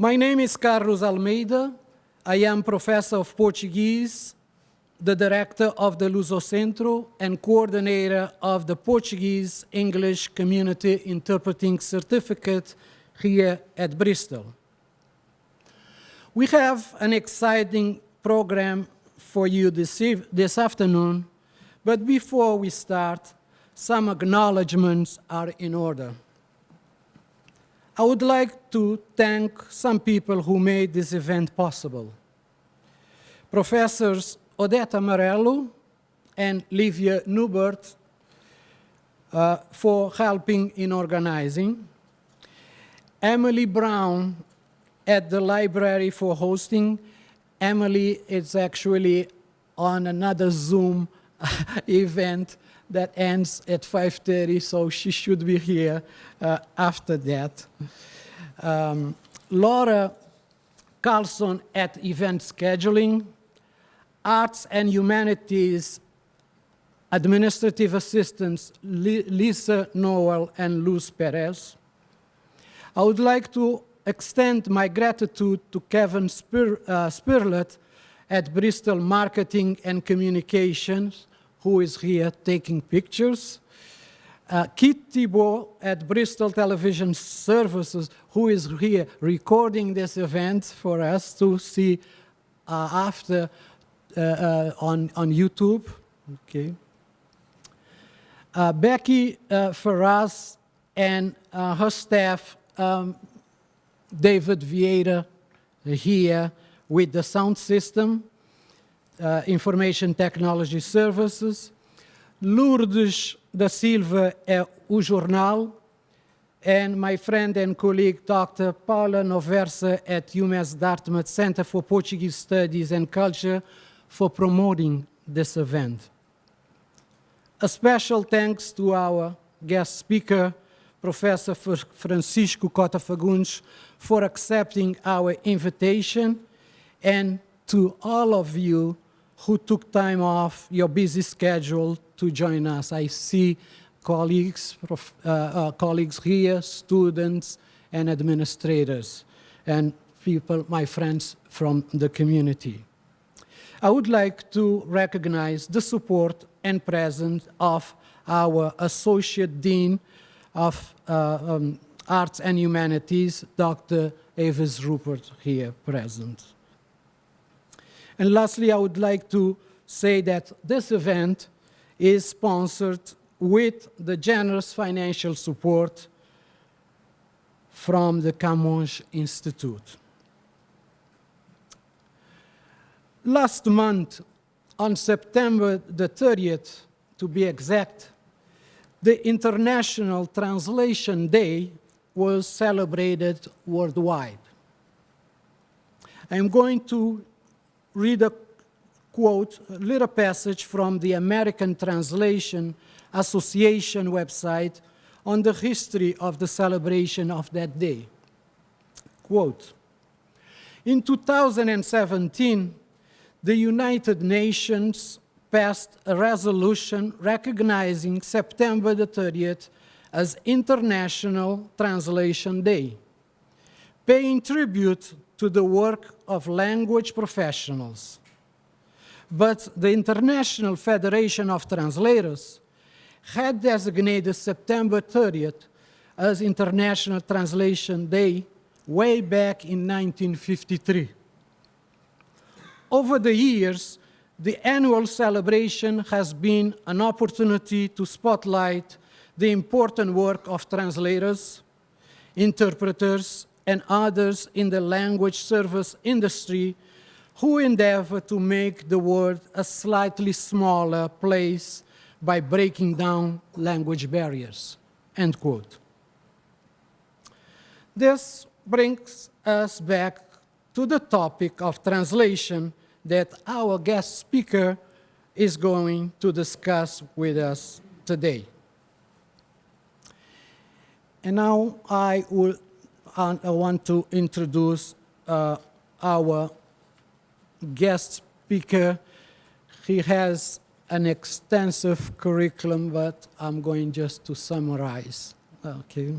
My name is Carlos Almeida. I am professor of Portuguese, the director of the Lusocentro, and coordinator of the Portuguese English Community Interpreting Certificate here at Bristol. We have an exciting program for you this, this afternoon, but before we start, some acknowledgements are in order. I would like to thank some people who made this event possible. Professors Odette Amarello and Livia Newbert uh, for helping in organizing, Emily Brown at the library for hosting. Emily is actually on another Zoom event that ends at 5.30, so she should be here uh, after that. Um, Laura Carlson at event scheduling, arts and humanities administrative assistants Lisa Noel and Luz Perez. I would like to extend my gratitude to Kevin Spir uh, Spirlet at Bristol Marketing and Communications who is here taking pictures. Uh, Keith Thibault at Bristol Television Services, who is here recording this event for us to see uh, after uh, uh on, on YouTube. Okay. Uh, Becky uh, Ferraz and her staff, um, David Vieira, here with the sound system uh, Information Technology Services. Lourdes da Silva é o jornal. And my friend and colleague, Dr. Paula Noversa at UMass Dartmouth Center for Portuguese Studies and Culture for promoting this event. A special thanks to our guest speaker, Professor Francisco Cota Fagundes, for accepting our invitation and to all of you who took time off your busy schedule to join us. I see colleagues, uh, uh, colleagues here, students and administrators, and people, my friends from the community. I would like to recognize the support and presence of our Associate Dean of uh, um, Arts and Humanities, Dr. Avis Rupert, here present. And lastly, I would like to say that this event is sponsored with the generous financial support from the Camões Institute. Last month, on September the 30th, to be exact, the International Translation Day was celebrated worldwide. I'm going to read a quote, a little passage from the American Translation Association website on the history of the celebration of that day. Quote, in 2017, the United Nations passed a resolution recognizing September the 30th as International Translation Day, paying tribute to the work of language professionals. But the International Federation of Translators had designated September 30th as International Translation Day way back in 1953. Over the years, the annual celebration has been an opportunity to spotlight the important work of translators, interpreters, and others in the language service industry who endeavor to make the world a slightly smaller place by breaking down language barriers, end quote. This brings us back to the topic of translation that our guest speaker is going to discuss with us today. And now I will and I want to introduce uh, our guest speaker. He has an extensive curriculum, but I'm going just to summarize. Okay.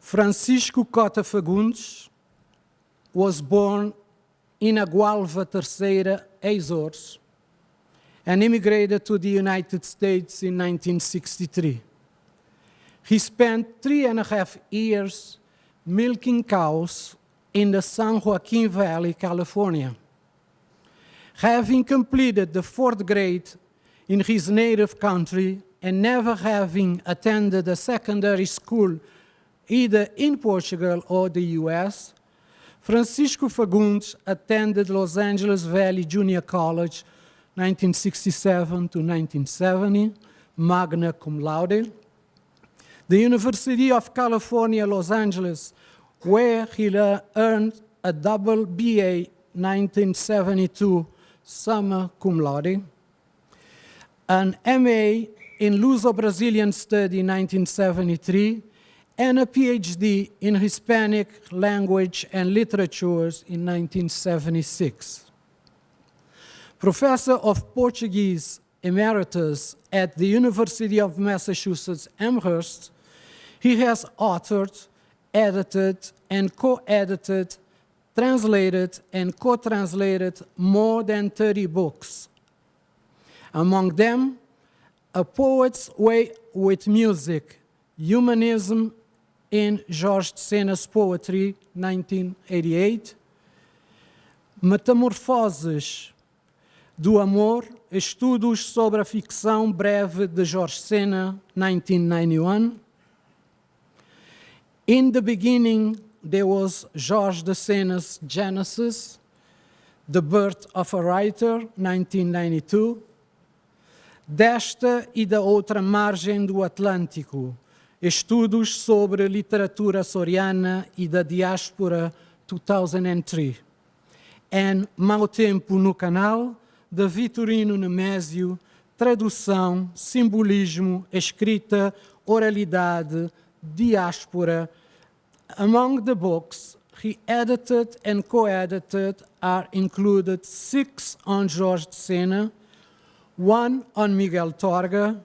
Francisco Cota Fagundes was born in Agualva Terceira, Azores, and immigrated to the United States in 1963. He spent three and a half years milking cows in the San Joaquin Valley, California. Having completed the fourth grade in his native country and never having attended a secondary school either in Portugal or the US, Francisco Fagundes attended Los Angeles Valley Junior College 1967 to 1970, magna cum laude, the University of California, Los Angeles, where he earned a double BA 1972 summa cum laude, an MA in Luso-Brazilian study 1973, and a PhD in Hispanic language and literatures in 1976. Professor of Portuguese emeritus at the University of Massachusetts Amherst, he has authored, edited, and co-edited, translated, and co-translated more than 30 books. Among them, A Poet's Way with Music, Humanism in de Sena's Poetry, 1988, Metamorfoses do Amor, Estudos sobre a Ficção Breve de Jorge Sena, 1991. In the beginning, there was Jorge de Sena's Genesis, The Birth of a Writer, 1992. Desta e da outra margem do Atlântico, Estudos sobre literatura soriana e da diáspora 2003. And Mau Tempo no Canal, de Vitorino Nemésio, tradução, simbolismo, escrita, oralidade, diáspora. Among the books he edited and co-edited are included six on Jorge de Sena, one on Miguel Torga,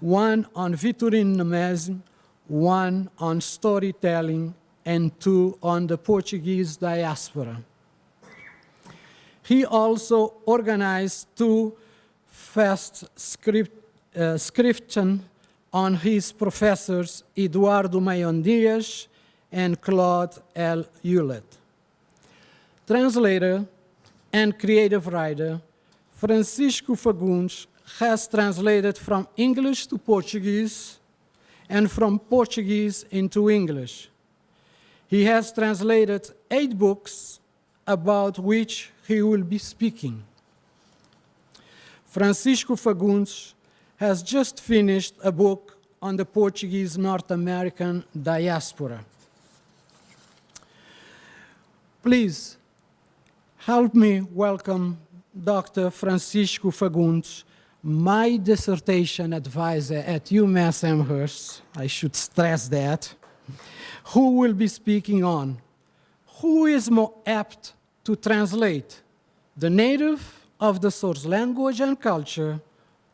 one on Vitorino Nemésio, one on storytelling, and two on the Portuguese diaspora. He also organized two fast script, uh, on his professors Eduardo Mayone Dias and Claude L. Hulet. Translator and creative writer, Francisco Fagundes has translated from English to Portuguese and from Portuguese into English. He has translated eight books about which he will be speaking. Francisco Fagundes has just finished a book on the Portuguese North American diaspora. Please help me welcome Dr. Francisco Fagundes, my dissertation advisor at UMass Amherst, I should stress that, who will be speaking on who is more apt to translate the native of the source language and culture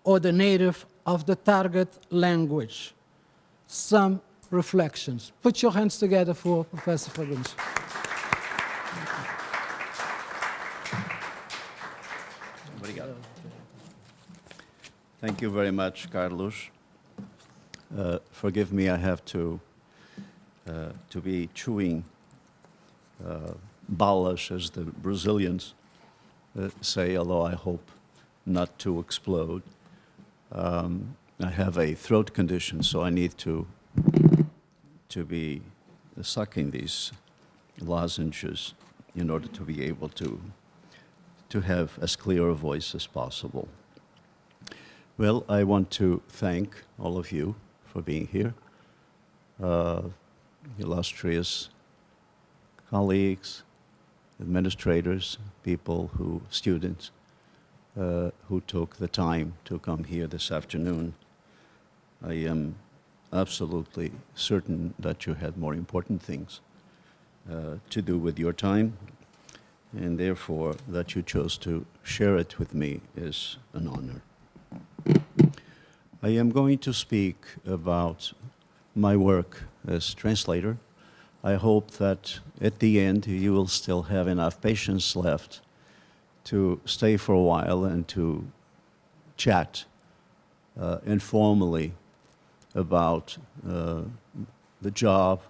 or the native of the target language. Some reflections. Put your hands together for Professor Fagundes. Thank you very much, Carlos. Uh, forgive me, I have to, uh, to be chewing uh, balas, as the Brazilians uh, say, although I hope not to explode. Um, I have a throat condition, so I need to, to be sucking these lozenges in order to be able to, to have as clear a voice as possible. Well, I want to thank all of you for being here, uh, illustrious colleagues, administrators, people who, students, uh, who took the time to come here this afternoon. I am absolutely certain that you had more important things uh, to do with your time, and therefore that you chose to share it with me is an honor. I am going to speak about my work as translator I hope that at the end you will still have enough patience left to stay for a while and to chat uh, informally about uh, the job,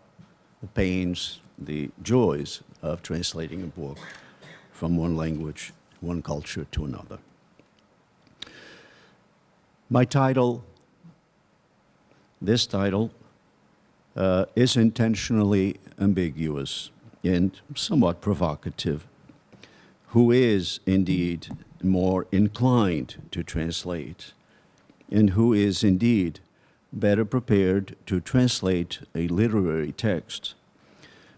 the pains, the joys of translating a book from one language, one culture to another. My title, this title, uh, is intentionally ambiguous and somewhat provocative. Who is indeed more inclined to translate, and who is indeed better prepared to translate a literary text?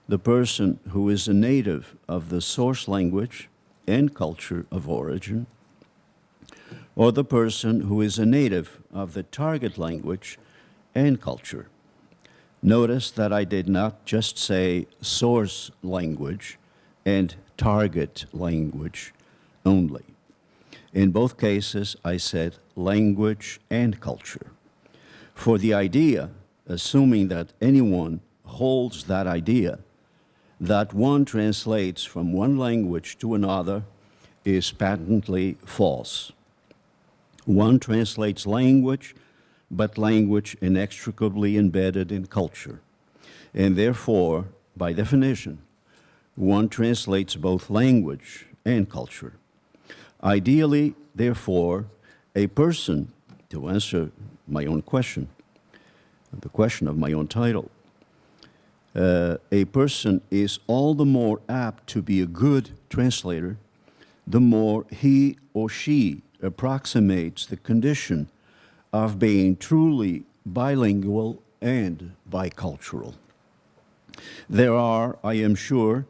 The person who is a native of the source language and culture of origin, or the person who is a native of the target language and culture. Notice that I did not just say source language and target language only. In both cases, I said language and culture. For the idea, assuming that anyone holds that idea, that one translates from one language to another is patently false. One translates language, but language inextricably embedded in culture. And therefore, by definition, one translates both language and culture. Ideally, therefore, a person, to answer my own question, the question of my own title, uh, a person is all the more apt to be a good translator the more he or she approximates the condition of being truly bilingual and bicultural. There are, I am sure,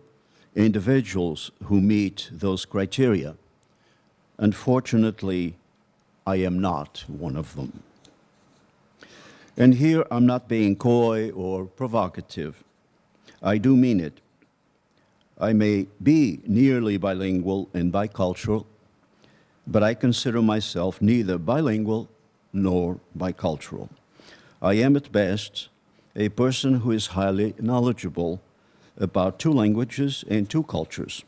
individuals who meet those criteria. Unfortunately, I am not one of them. And here I'm not being coy or provocative. I do mean it. I may be nearly bilingual and bicultural, but I consider myself neither bilingual nor bicultural. I am at best a person who is highly knowledgeable about two languages and two cultures.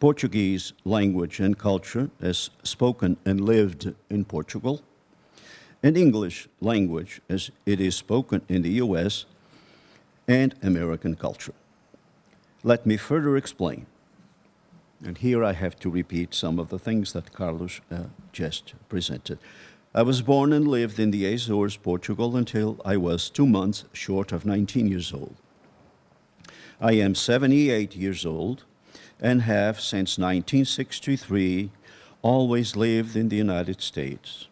Portuguese language and culture as spoken and lived in Portugal, and English language as it is spoken in the US and American culture. Let me further explain. And here I have to repeat some of the things that Carlos uh, just presented. I was born and lived in the Azores, Portugal, until I was two months short of 19 years old. I am 78 years old and have, since 1963, always lived in the United States.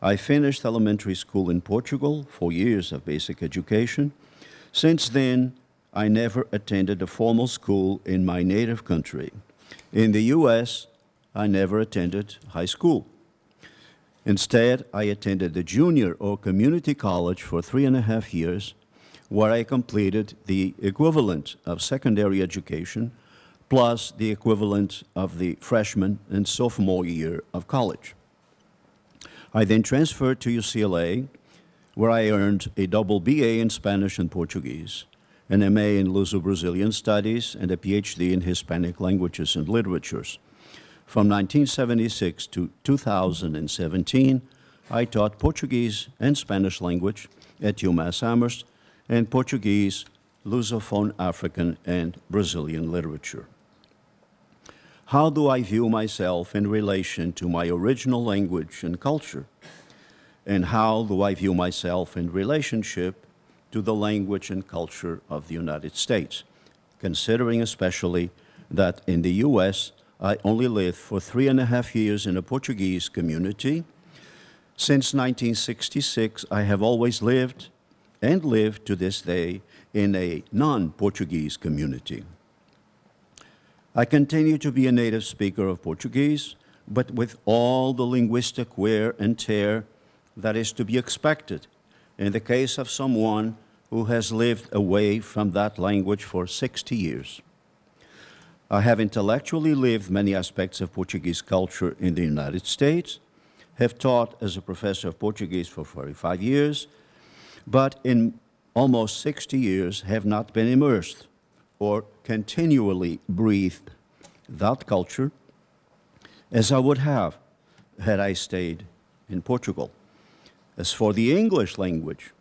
I finished elementary school in Portugal, four years of basic education. Since then, I never attended a formal school in my native country. In the U.S., I never attended high school. Instead, I attended the junior or community college for three and a half years, where I completed the equivalent of secondary education plus the equivalent of the freshman and sophomore year of college. I then transferred to UCLA, where I earned a double BA in Spanish and Portuguese, an MA in Luso-Brazilian Studies, and a PhD in Hispanic Languages and Literatures. From 1976 to 2017, I taught Portuguese and Spanish language at UMass Amherst and Portuguese, Lusophone African, and Brazilian literature. How do I view myself in relation to my original language and culture? And how do I view myself in relationship to the language and culture of the United States, considering especially that in the U.S., I only lived for three and a half years in a Portuguese community. Since 1966, I have always lived and live to this day in a non-Portuguese community. I continue to be a native speaker of Portuguese, but with all the linguistic wear and tear that is to be expected in the case of someone who has lived away from that language for 60 years. I have intellectually lived many aspects of Portuguese culture in the United States, have taught as a professor of Portuguese for 45 years, but in almost 60 years, have not been immersed or continually breathed that culture as I would have had I stayed in Portugal. As for the English language,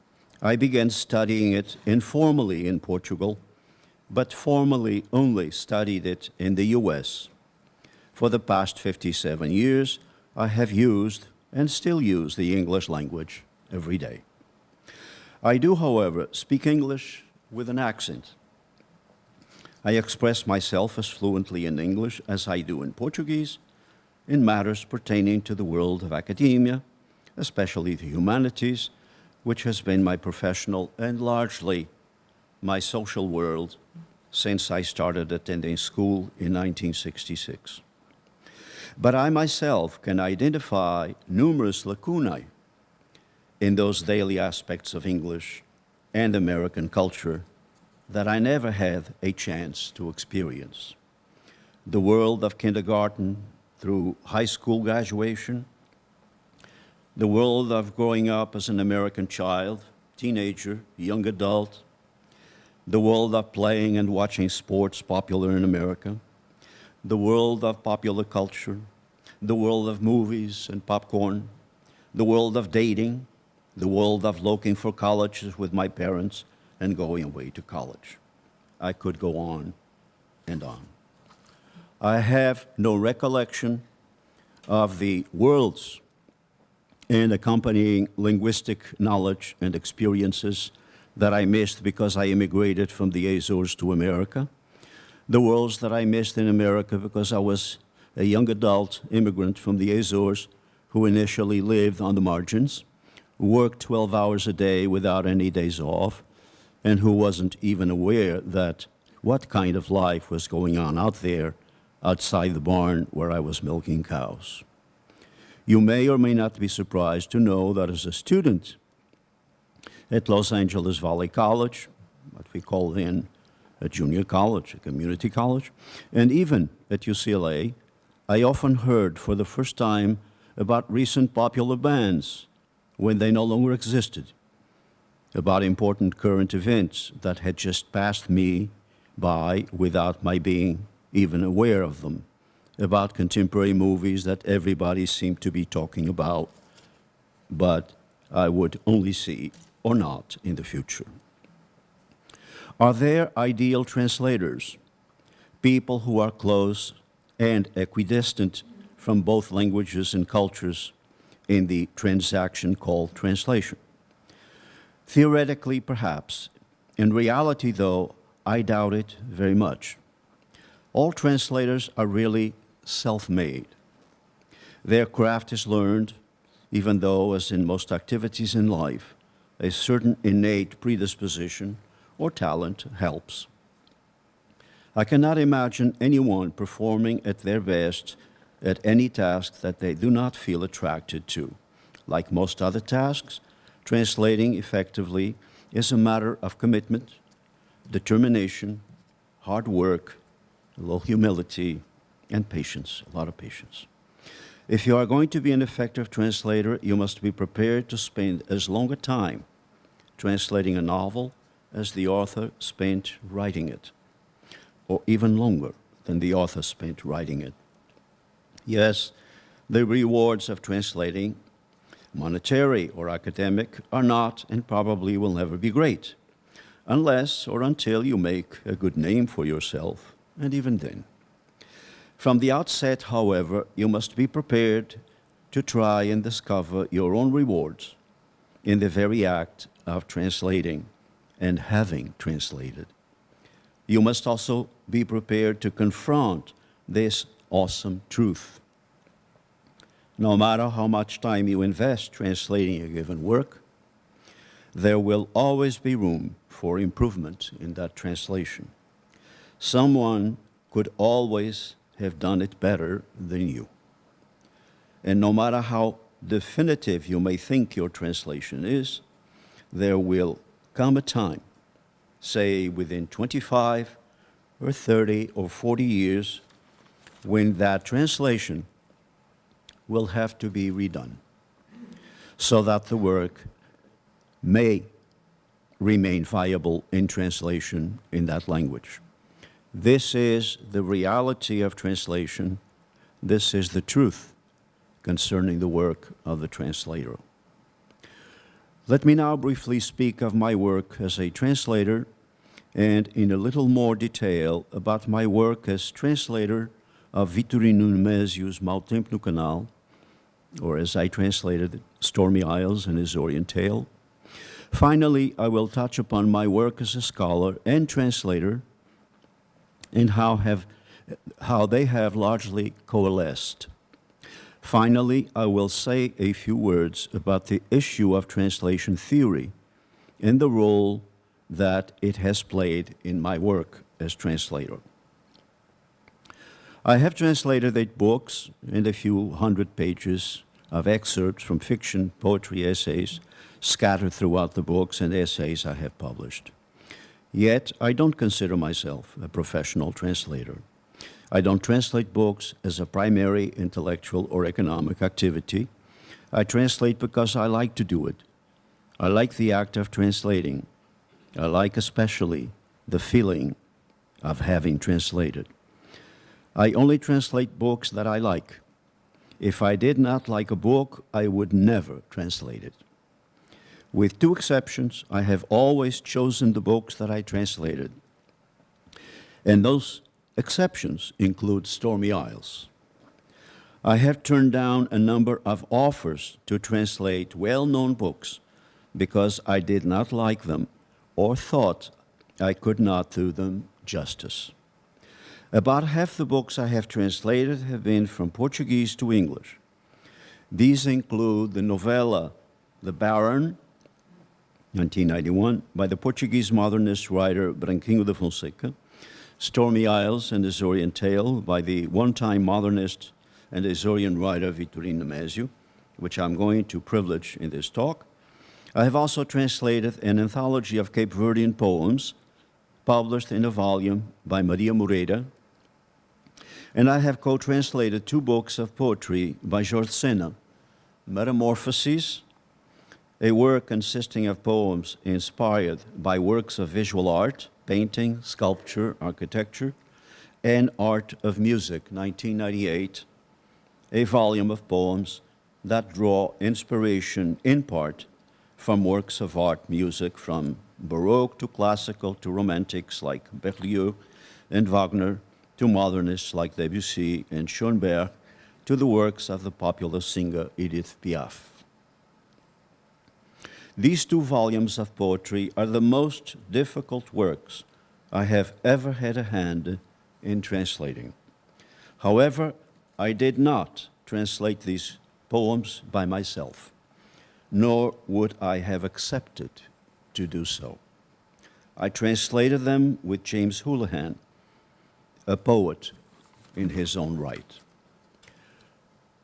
I began studying it informally in Portugal, but formally only studied it in the US. For the past 57 years, I have used and still use the English language every day. I do, however, speak English with an accent. I express myself as fluently in English as I do in Portuguese in matters pertaining to the world of academia, especially the humanities, which has been my professional and largely my social world since I started attending school in 1966. But I myself can identify numerous lacunae in those daily aspects of English and American culture that I never had a chance to experience. The world of kindergarten through high school graduation, the world of growing up as an American child, teenager, young adult, the world of playing and watching sports popular in America, the world of popular culture, the world of movies and popcorn, the world of dating, the world of looking for colleges with my parents and going away to college. I could go on and on. I have no recollection of the worlds and accompanying linguistic knowledge and experiences that I missed because I immigrated from the Azores to America, the worlds that I missed in America because I was a young adult immigrant from the Azores who initially lived on the margins, worked 12 hours a day without any days off, and who wasn't even aware that what kind of life was going on out there outside the barn where I was milking cows. You may or may not be surprised to know that as a student at Los Angeles Valley College, what we call then a junior college, a community college, and even at UCLA, I often heard for the first time about recent popular bands when they no longer existed about important current events that had just passed me by without my being even aware of them, about contemporary movies that everybody seemed to be talking about, but I would only see or not in the future. Are there ideal translators, people who are close and equidistant from both languages and cultures in the transaction called translation? Theoretically, perhaps. In reality, though, I doubt it very much. All translators are really self-made. Their craft is learned, even though, as in most activities in life, a certain innate predisposition or talent helps. I cannot imagine anyone performing at their best at any task that they do not feel attracted to. Like most other tasks, translating effectively is a matter of commitment, determination, hard work, a little humility, and patience, a lot of patience. If you are going to be an effective translator, you must be prepared to spend as long a time translating a novel as the author spent writing it, or even longer than the author spent writing it. Yes, the rewards of translating monetary or academic, are not and probably will never be great, unless or until you make a good name for yourself, and even then. From the outset, however, you must be prepared to try and discover your own rewards in the very act of translating and having translated. You must also be prepared to confront this awesome truth no matter how much time you invest translating a given work, there will always be room for improvement in that translation. Someone could always have done it better than you. And no matter how definitive you may think your translation is, there will come a time, say within 25 or 30 or 40 years, when that translation will have to be redone so that the work may remain viable in translation in that language. This is the reality of translation. This is the truth concerning the work of the translator. Let me now briefly speak of my work as a translator and in a little more detail about my work as translator Uh, of Vitorino Nemesio's Mau Tempo no Canal, or as I translated Stormy Isles and Azorean Tale. Finally, I will touch upon my work as a scholar and translator and how, have, how they have largely coalesced. Finally, I will say a few words about the issue of translation theory and the role that it has played in my work as translator. I have translated eight books and a few hundred pages of excerpts from fiction, poetry, essays, scattered throughout the books and essays I have published. Yet, I don't consider myself a professional translator. I don't translate books as a primary intellectual or economic activity. I translate because I like to do it. I like the act of translating. I like especially the feeling of having translated. I only translate books that I like. If I did not like a book, I would never translate it. With two exceptions, I have always chosen the books that I translated. And those exceptions include Stormy Isles. I have turned down a number of offers to translate well-known books because I did not like them or thought I could not do them justice. About half the books I have translated have been from Portuguese to English. These include the novella The Baron, 1991, by the Portuguese modernist writer Branquinho de Fonseca, Stormy Isles and Azorean Tale by the one-time modernist and Azorean writer Vitorino Nemesio, which I'm going to privilege in this talk. I have also translated an anthology of Cape Verdean poems published in a volume by Maria Moreira, and I have co-translated two books of poetry by Jorge Sena, Metamorphoses, a work consisting of poems inspired by works of visual art, painting, sculpture, architecture, and art of music, 1998, a volume of poems that draw inspiration in part from works of art music from Baroque to classical to romantics like Berlioz and Wagner to modernists like Debussy and Schoenberg to the works of the popular singer Edith Piaf. These two volumes of poetry are the most difficult works I have ever had a hand in translating. However, I did not translate these poems by myself, nor would I have accepted to do so. I translated them with James Houlihan, a poet in his own right.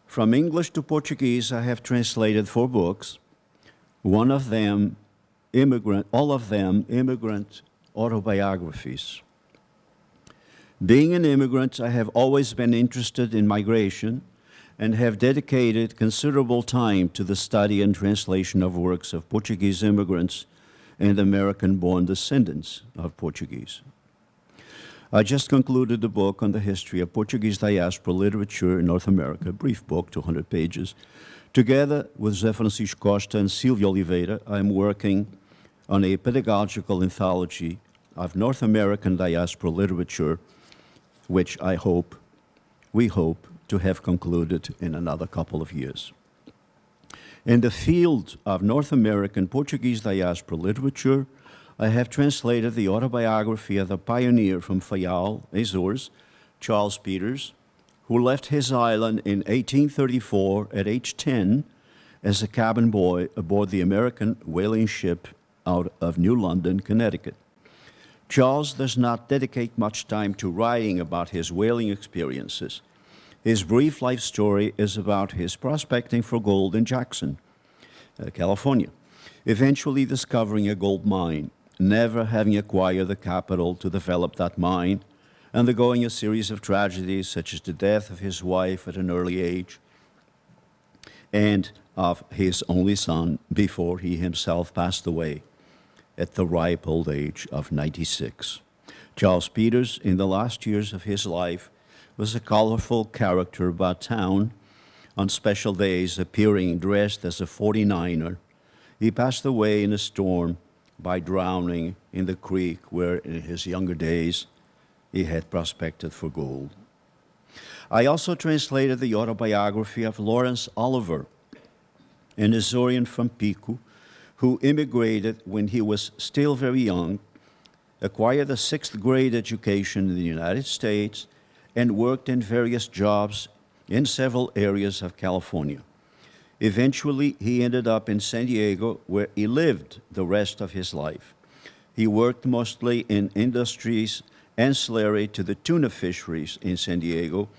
From English to Portuguese, I have translated four books, one of them immigrant, all of them immigrant autobiographies. Being an immigrant, I have always been interested in migration and have dedicated considerable time to the study and translation of works of Portuguese immigrants and American-born descendants of Portuguese. I just concluded a book on the history of Portuguese diaspora literature in North America, a brief book, 200 pages. Together with Zé Francisco Costa and Silvia Oliveira, I'm working on a pedagogical anthology of North American diaspora literature, which I hope, we hope, to have concluded in another couple of years. In the field of North American Portuguese diaspora literature, I have translated the autobiography of the pioneer from Fayal, Azores, Charles Peters, who left his island in 1834 at age 10 as a cabin boy aboard the American whaling ship out of New London, Connecticut. Charles does not dedicate much time to writing about his whaling experiences. His brief life story is about his prospecting for gold in Jackson, uh, California, eventually discovering a gold mine, never having acquired the capital to develop that mine, undergoing a series of tragedies such as the death of his wife at an early age and of his only son before he himself passed away at the ripe old age of 96. Charles Peters, in the last years of his life, was a colorful character about town, on special days appearing dressed as a 49er. He passed away in a storm by drowning in the creek where, in his younger days, he had prospected for gold. I also translated the autobiography of Lawrence Oliver, an Azorean from Pico, who immigrated when he was still very young, acquired a sixth grade education in the United States, and worked in various jobs in several areas of California. Eventually, he ended up in San Diego, where he lived the rest of his life. He worked mostly in industries ancillary to the tuna fisheries in San Diego,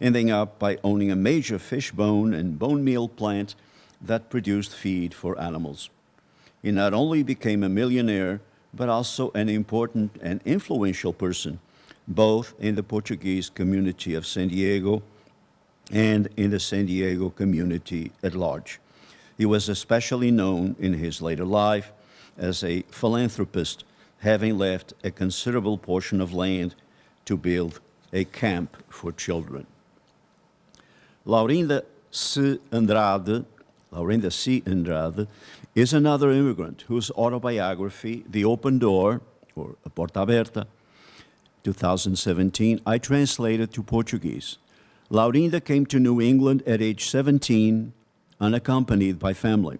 ending up by owning a major fish bone and bone meal plant that produced feed for animals. He not only became a millionaire, but also an important and influential person, both in the Portuguese community of San Diego and in the San Diego community at large. He was especially known in his later life as a philanthropist, having left a considerable portion of land to build a camp for children. Laurinda C. Andrade, Laurinda C. Andrade, is another immigrant whose autobiography, The Open Door, or A Porta Aberta, 2017, I translated to Portuguese. Laurinda came to New England at age 17, unaccompanied by family.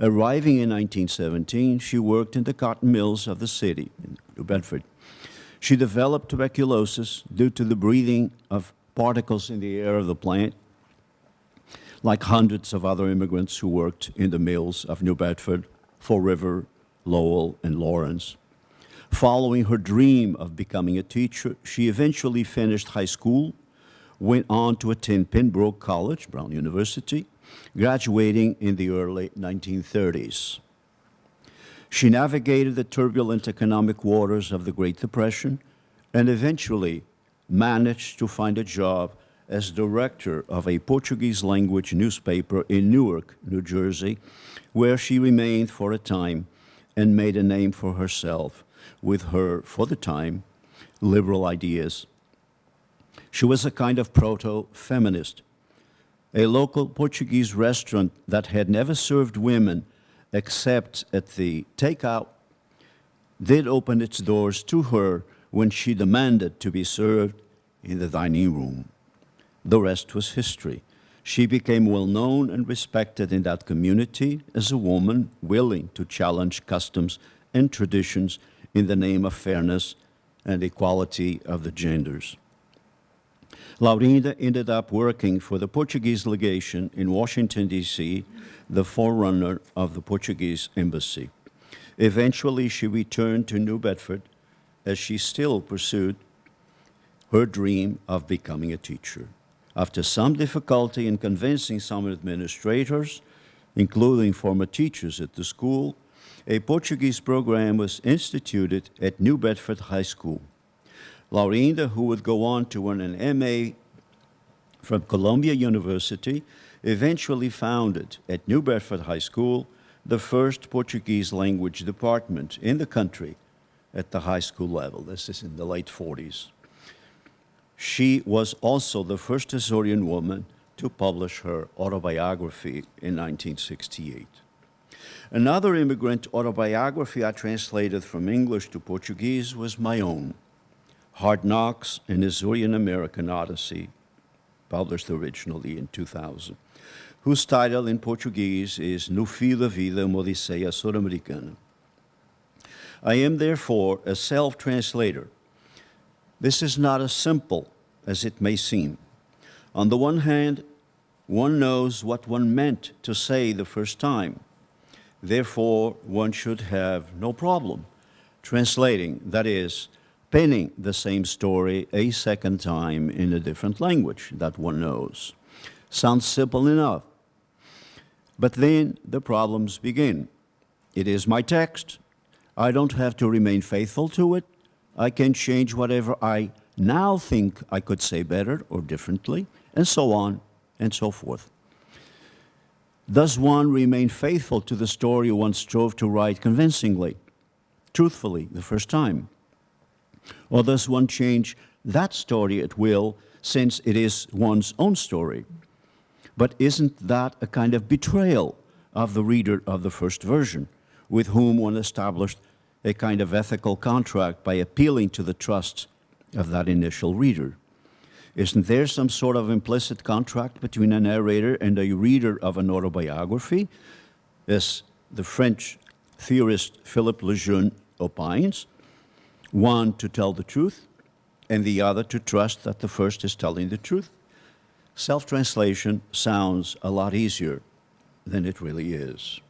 Arriving in 1917, she worked in the cotton mills of the city, New Bedford. She developed tuberculosis due to the breathing of particles in the air of the plant, like hundreds of other immigrants who worked in the mills of New Bedford, Fall River, Lowell, and Lawrence. Following her dream of becoming a teacher, she eventually finished high school, went on to attend Pembroke College, Brown University, graduating in the early 1930s. She navigated the turbulent economic waters of the Great Depression and eventually managed to find a job as director of a Portuguese language newspaper in Newark, New Jersey, where she remained for a time and made a name for herself with her, for the time, liberal ideas. She was a kind of proto-feminist. A local Portuguese restaurant that had never served women except at the takeout did open its doors to her when she demanded to be served in the dining room. The rest was history. She became well known and respected in that community as a woman willing to challenge customs and traditions in the name of fairness and equality of the genders. Laurinda ended up working for the Portuguese legation in Washington, D.C., the forerunner of the Portuguese embassy. Eventually, she returned to New Bedford as she still pursued her dream of becoming a teacher. After some difficulty in convincing some administrators, including former teachers at the school, a Portuguese program was instituted at New Bedford High School. Laurinda, who would go on to earn an MA from Columbia University, eventually founded at New Bedford High School the first Portuguese language department in the country at the high school level. This is in the late 40s. She was also the first Azorean woman to publish her autobiography in 1968. Another immigrant autobiography I translated from English to Portuguese was my own, Hard Knocks, an Azorean American Odyssey, published originally in 2000, whose title in Portuguese is No Fio da Vida, uma Odisseia Sul-Americana. I am therefore a self-translator. This is not as simple as it may seem. On the one hand, one knows what one meant to say the first time. Therefore, one should have no problem translating, that is, penning the same story a second time in a different language that one knows. Sounds simple enough. But then the problems begin. It is my text. I don't have to remain faithful to it. I can change whatever I now think I could say better or differently, and so on and so forth. Does one remain faithful to the story one strove to write convincingly? truthfully the first time? Or does one change that story at will since it is one's own story? But isn't that a kind of betrayal of the reader of the first version, with whom one established a kind of ethical contract by appealing to the trust of that initial reader? Isn't there some sort of implicit contract between a narrator and a reader of an autobiography, as the French theorist Philippe Lejeune opines? One to tell the truth, and the other to trust that the first is telling the truth? Self-translation sounds a lot easier than it really is.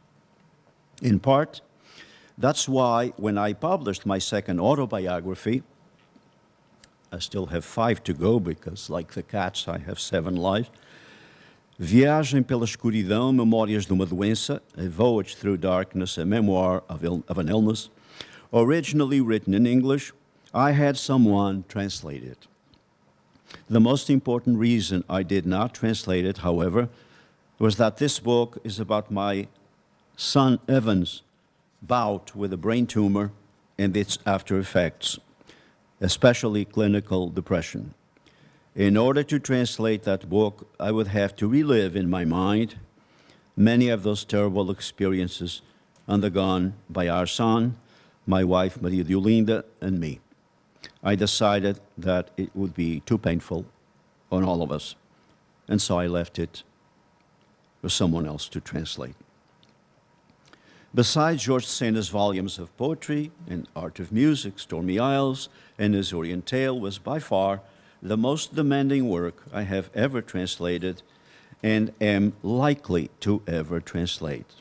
In part, that's why when I published my second autobiography, I still have five to go because, like the cats, I have seven lives. Viagem pela Escuridão, Memórias de uma Doença, A Voyage Through Darkness, a memoir of, of an illness, originally written in English, I had someone translate it. The most important reason I did not translate it, however, was that this book is about my son Evan's bout with a brain tumor and its after effects especially clinical depression. In order to translate that book, I would have to relive in my mind many of those terrible experiences undergone by our son, my wife Maria Diolinda, and me. I decided that it would be too painful on all of us, and so I left it for someone else to translate. Besides George Sena's volumes of poetry and art of music, Stormy Isles and Azorean Tale was by far the most demanding work I have ever translated and am likely to ever translate.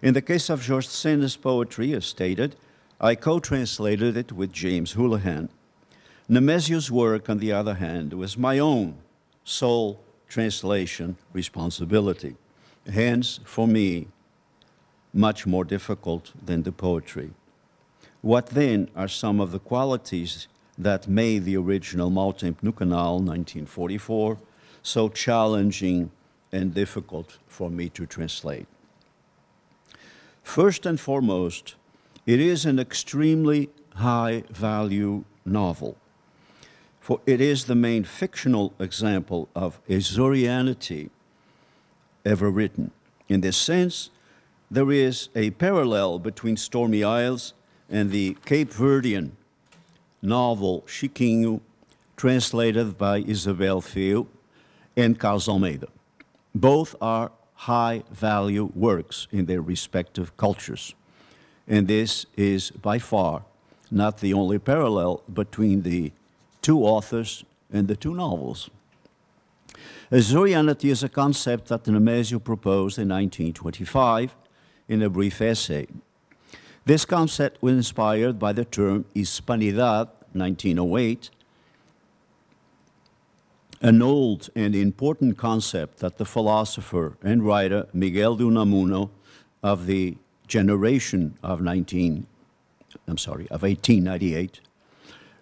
In the case of George Sena's poetry, as stated, I co-translated it with James Houlihan. Nemesio's work, on the other hand, was my own sole translation responsibility. Hence, for me, much more difficult than the poetry. What then are some of the qualities that made the original Mau Tempo no Canal 1944 so challenging and difficult for me to translate? First and foremost, it is an extremely high value novel, for it is the main fictional example of Azorianity ever written. In this sense, there is a parallel between Stormy Isles and the Cape Verdean novel Chiquinho, translated by Isabel Fêo and Carlos Almeida. Both are high-value works in their respective cultures. And this is by far not the only parallel between the two authors and the two novels. Azorianity is a concept that Nemesio proposed in 1925 in a brief essay. This concept was inspired by the term Hispanidad, 1908, an old and important concept that the philosopher and writer Miguel de Unamuno of the generation of 19, I'm sorry, of 1898,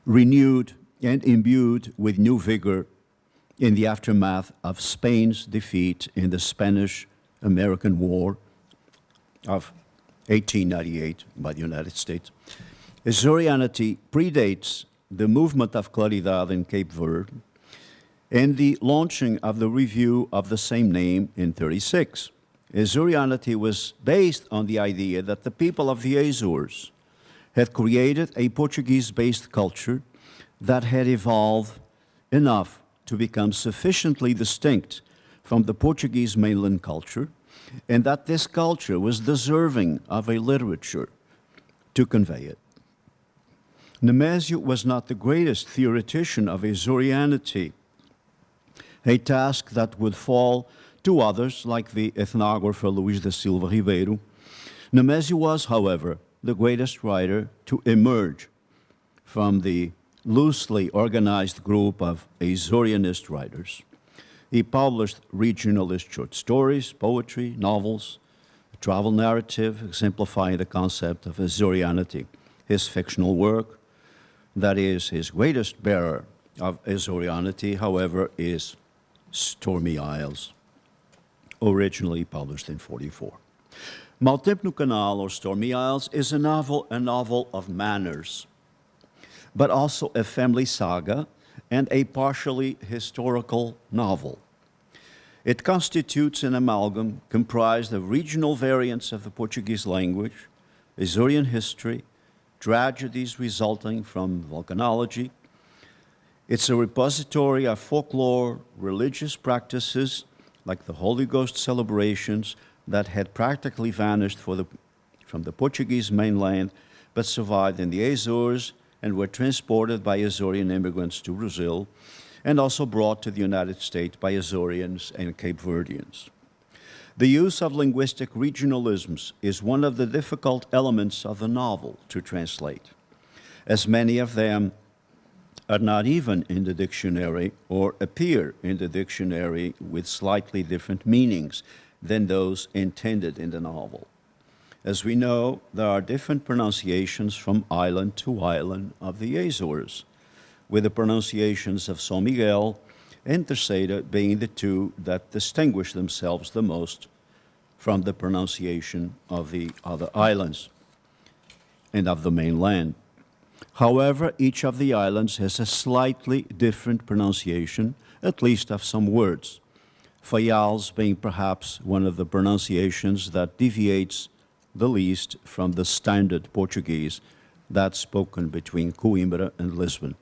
renewed and imbued with new vigor in the aftermath of Spain's defeat in the Spanish-American War of 1898 by the United States. Azorianity predates the movement of Claridade in Cape Verde and the launching of the review of the same name in 36. Azorianity was based on the idea that the people of the Azores had created a Portuguese-based culture that had evolved enough to become sufficiently distinct from the Portuguese mainland culture and that this culture was deserving of a literature to convey it. Nemesio was not the greatest theoretician of Azorianity, a task that would fall to others like the ethnographer Luis da Silva Ribeiro. Nemesio was, however, the greatest writer to emerge from the loosely organized group of Azorianist writers. He published regionalist short stories, poetry, novels, a travel narrative exemplifying the concept of Azorianity. His fictional work, that is his greatest bearer of Azorianity, however, is Stormy Isles, originally published in 44. Mau no Canal, or Stormy Isles, is a novel, a novel of manners, but also a family saga and a partially historical novel. It constitutes an amalgam comprised of regional variants of the Portuguese language, Azorean history, tragedies resulting from volcanology. It's a repository of folklore, religious practices, like the Holy Ghost celebrations that had practically vanished the, from the Portuguese mainland, but survived in the Azores and were transported by Azorean immigrants to Brazil, and also brought to the United States by Azoreans and Cape Verdeans. The use of linguistic regionalisms is one of the difficult elements of the novel to translate, as many of them are not even in the dictionary or appear in the dictionary with slightly different meanings than those intended in the novel. As we know, there are different pronunciations from island to island of the Azores with the pronunciations of São Miguel and Terceira being the two that distinguish themselves the most from the pronunciation of the other islands and of the mainland. However, each of the islands has a slightly different pronunciation, at least of some words. Fayals being perhaps one of the pronunciations that deviates the least from the standard Portuguese that's spoken between Coimbra and Lisbon.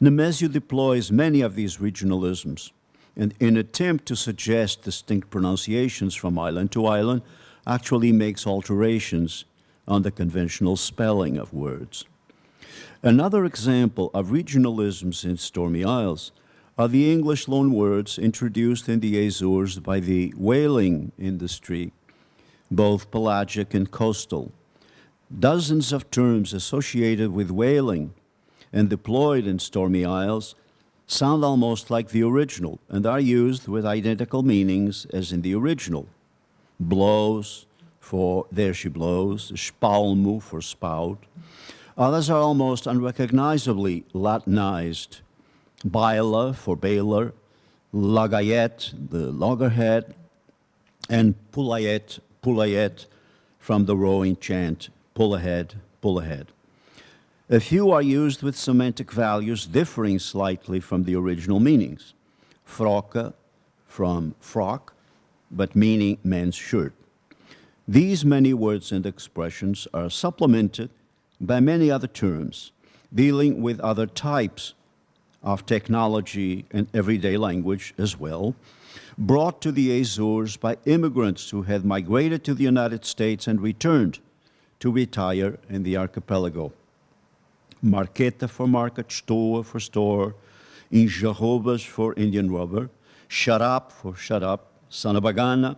Nemesio deploys many of these regionalisms, and in attempt to suggest distinct pronunciations from island to island, actually makes alterations on the conventional spelling of words. Another example of regionalisms in Stormy Isles are the English loanwords introduced in the Azores by the whaling industry, both pelagic and coastal. Dozens of terms associated with whaling and deployed in Stormy Isles sound almost like the original and are used with identical meanings as in the original. Blows for there she blows, spalmo for spout. Others are almost unrecognizably Latinized. Baila for baler, lagayet, the loggerhead, and pulayet, pulayet from the rowing chant, pull ahead, pull ahead. A few are used with semantic values differing slightly from the original meanings. Froca from frock, but meaning men's shirt. These many words and expressions are supplemented by many other terms dealing with other types of technology and everyday language as well, brought to the Azores by immigrants who had migrated to the United States and returned to retire in the archipelago. Marqueta for market, store for store, Injarrobas for Indian rubber, shut up for shut up, Sanabagana,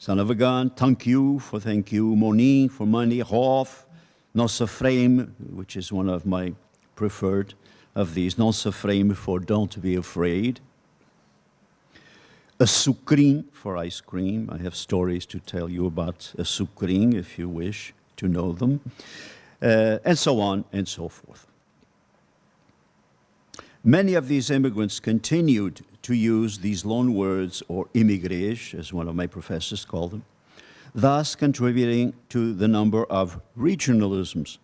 Sanavagan, thank you for thank you, Monin for money, Hof, Nossa frame, which is one of my preferred of these, Nossa frame for don't be afraid, a sucrim for ice cream. I have stories to tell you about a sucrim if you wish to know them uh, and so on and so forth. Many of these immigrants continued to use these loan words, or immigrés, as one of my professors called them, thus contributing to the number of regionalisms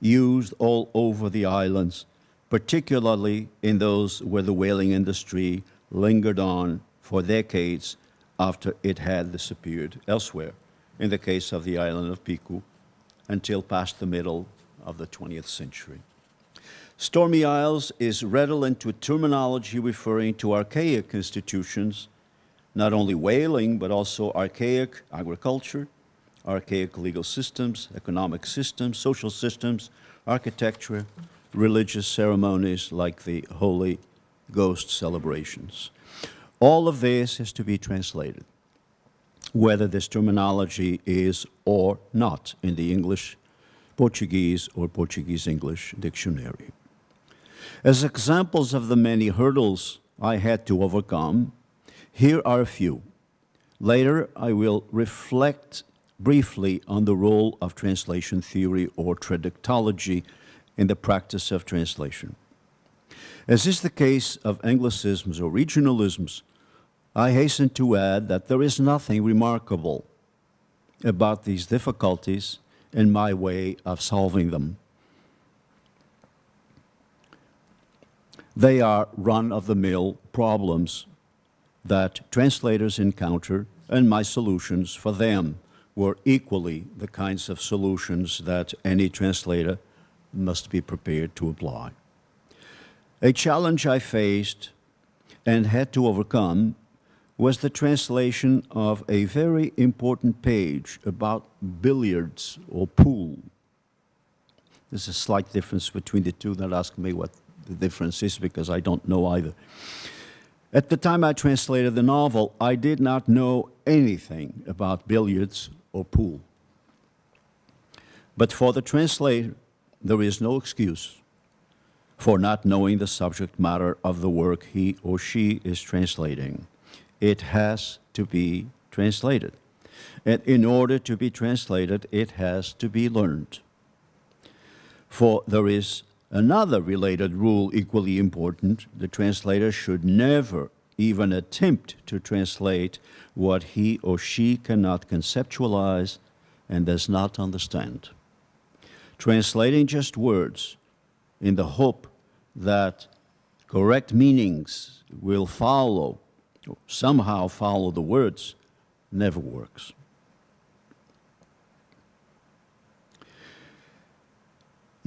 used all over the islands, particularly in those where the whaling industry lingered on for decades after it had disappeared elsewhere, in the case of the island of Pico until past the middle of the 20th century. Stormy Isles is redolent with terminology referring to archaic institutions, not only whaling, but also archaic agriculture, archaic legal systems, economic systems, social systems, architecture, religious ceremonies like the Holy Ghost celebrations. All of this is to be translated whether this terminology is or not in the English, Portuguese, or Portuguese-English dictionary. As examples of the many hurdles I had to overcome, here are a few. Later, I will reflect briefly on the role of translation theory or traductology in the practice of translation. As is the case of Anglicisms or regionalisms, I hasten to add that there is nothing remarkable about these difficulties and my way of solving them. They are run-of-the-mill problems that translators encounter, and my solutions for them were equally the kinds of solutions that any translator must be prepared to apply. A challenge I faced and had to overcome was the translation of a very important page about billiards or pool. There's a slight difference between the two. Don't ask me what the difference is because I don't know either. At the time I translated the novel, I did not know anything about billiards or pool. But for the translator, there is no excuse for not knowing the subject matter of the work he or she is translating. It has to be translated. And in order to be translated, it has to be learned. For there is another related rule equally important. The translator should never even attempt to translate what he or she cannot conceptualize and does not understand. Translating just words in the hope that correct meanings will follow, somehow follow the words, never works.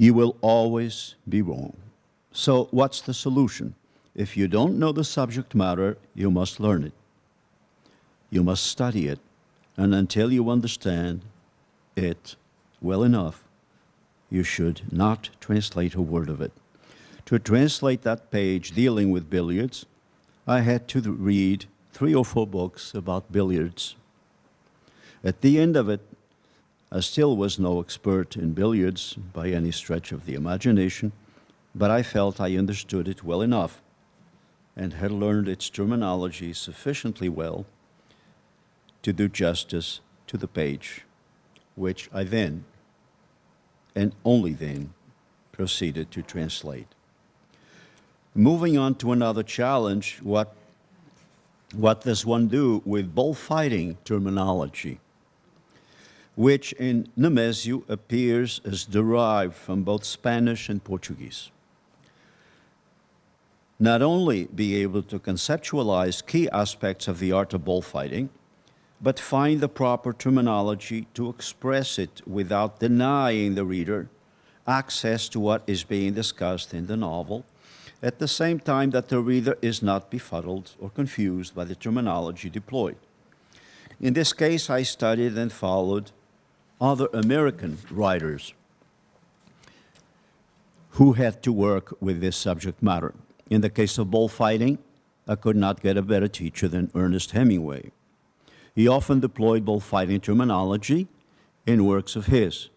You will always be wrong. So what's the solution? If you don't know the subject matter, you must learn it. You must study it. And until you understand it well enough, you should not translate a word of it. To translate that page dealing with billiards, I had to read three or four books about billiards. At the end of it, I still was no expert in billiards by any stretch of the imagination, but I felt I understood it well enough and had learned its terminology sufficiently well to do justice to the page, which I then, and only then, proceeded to translate. Moving on to another challenge, what, what does one do with bullfighting terminology, which in Nemésio appears as derived from both Spanish and Portuguese? Not only be able to conceptualize key aspects of the art of bullfighting, but find the proper terminology to express it without denying the reader access to what is being discussed in the novel, at the same time that the reader is not befuddled or confused by the terminology deployed. In this case, I studied and followed other American writers who had to work with this subject matter. In the case of bullfighting, I could not get a better teacher than Ernest Hemingway. He often deployed bullfighting terminology in works of his.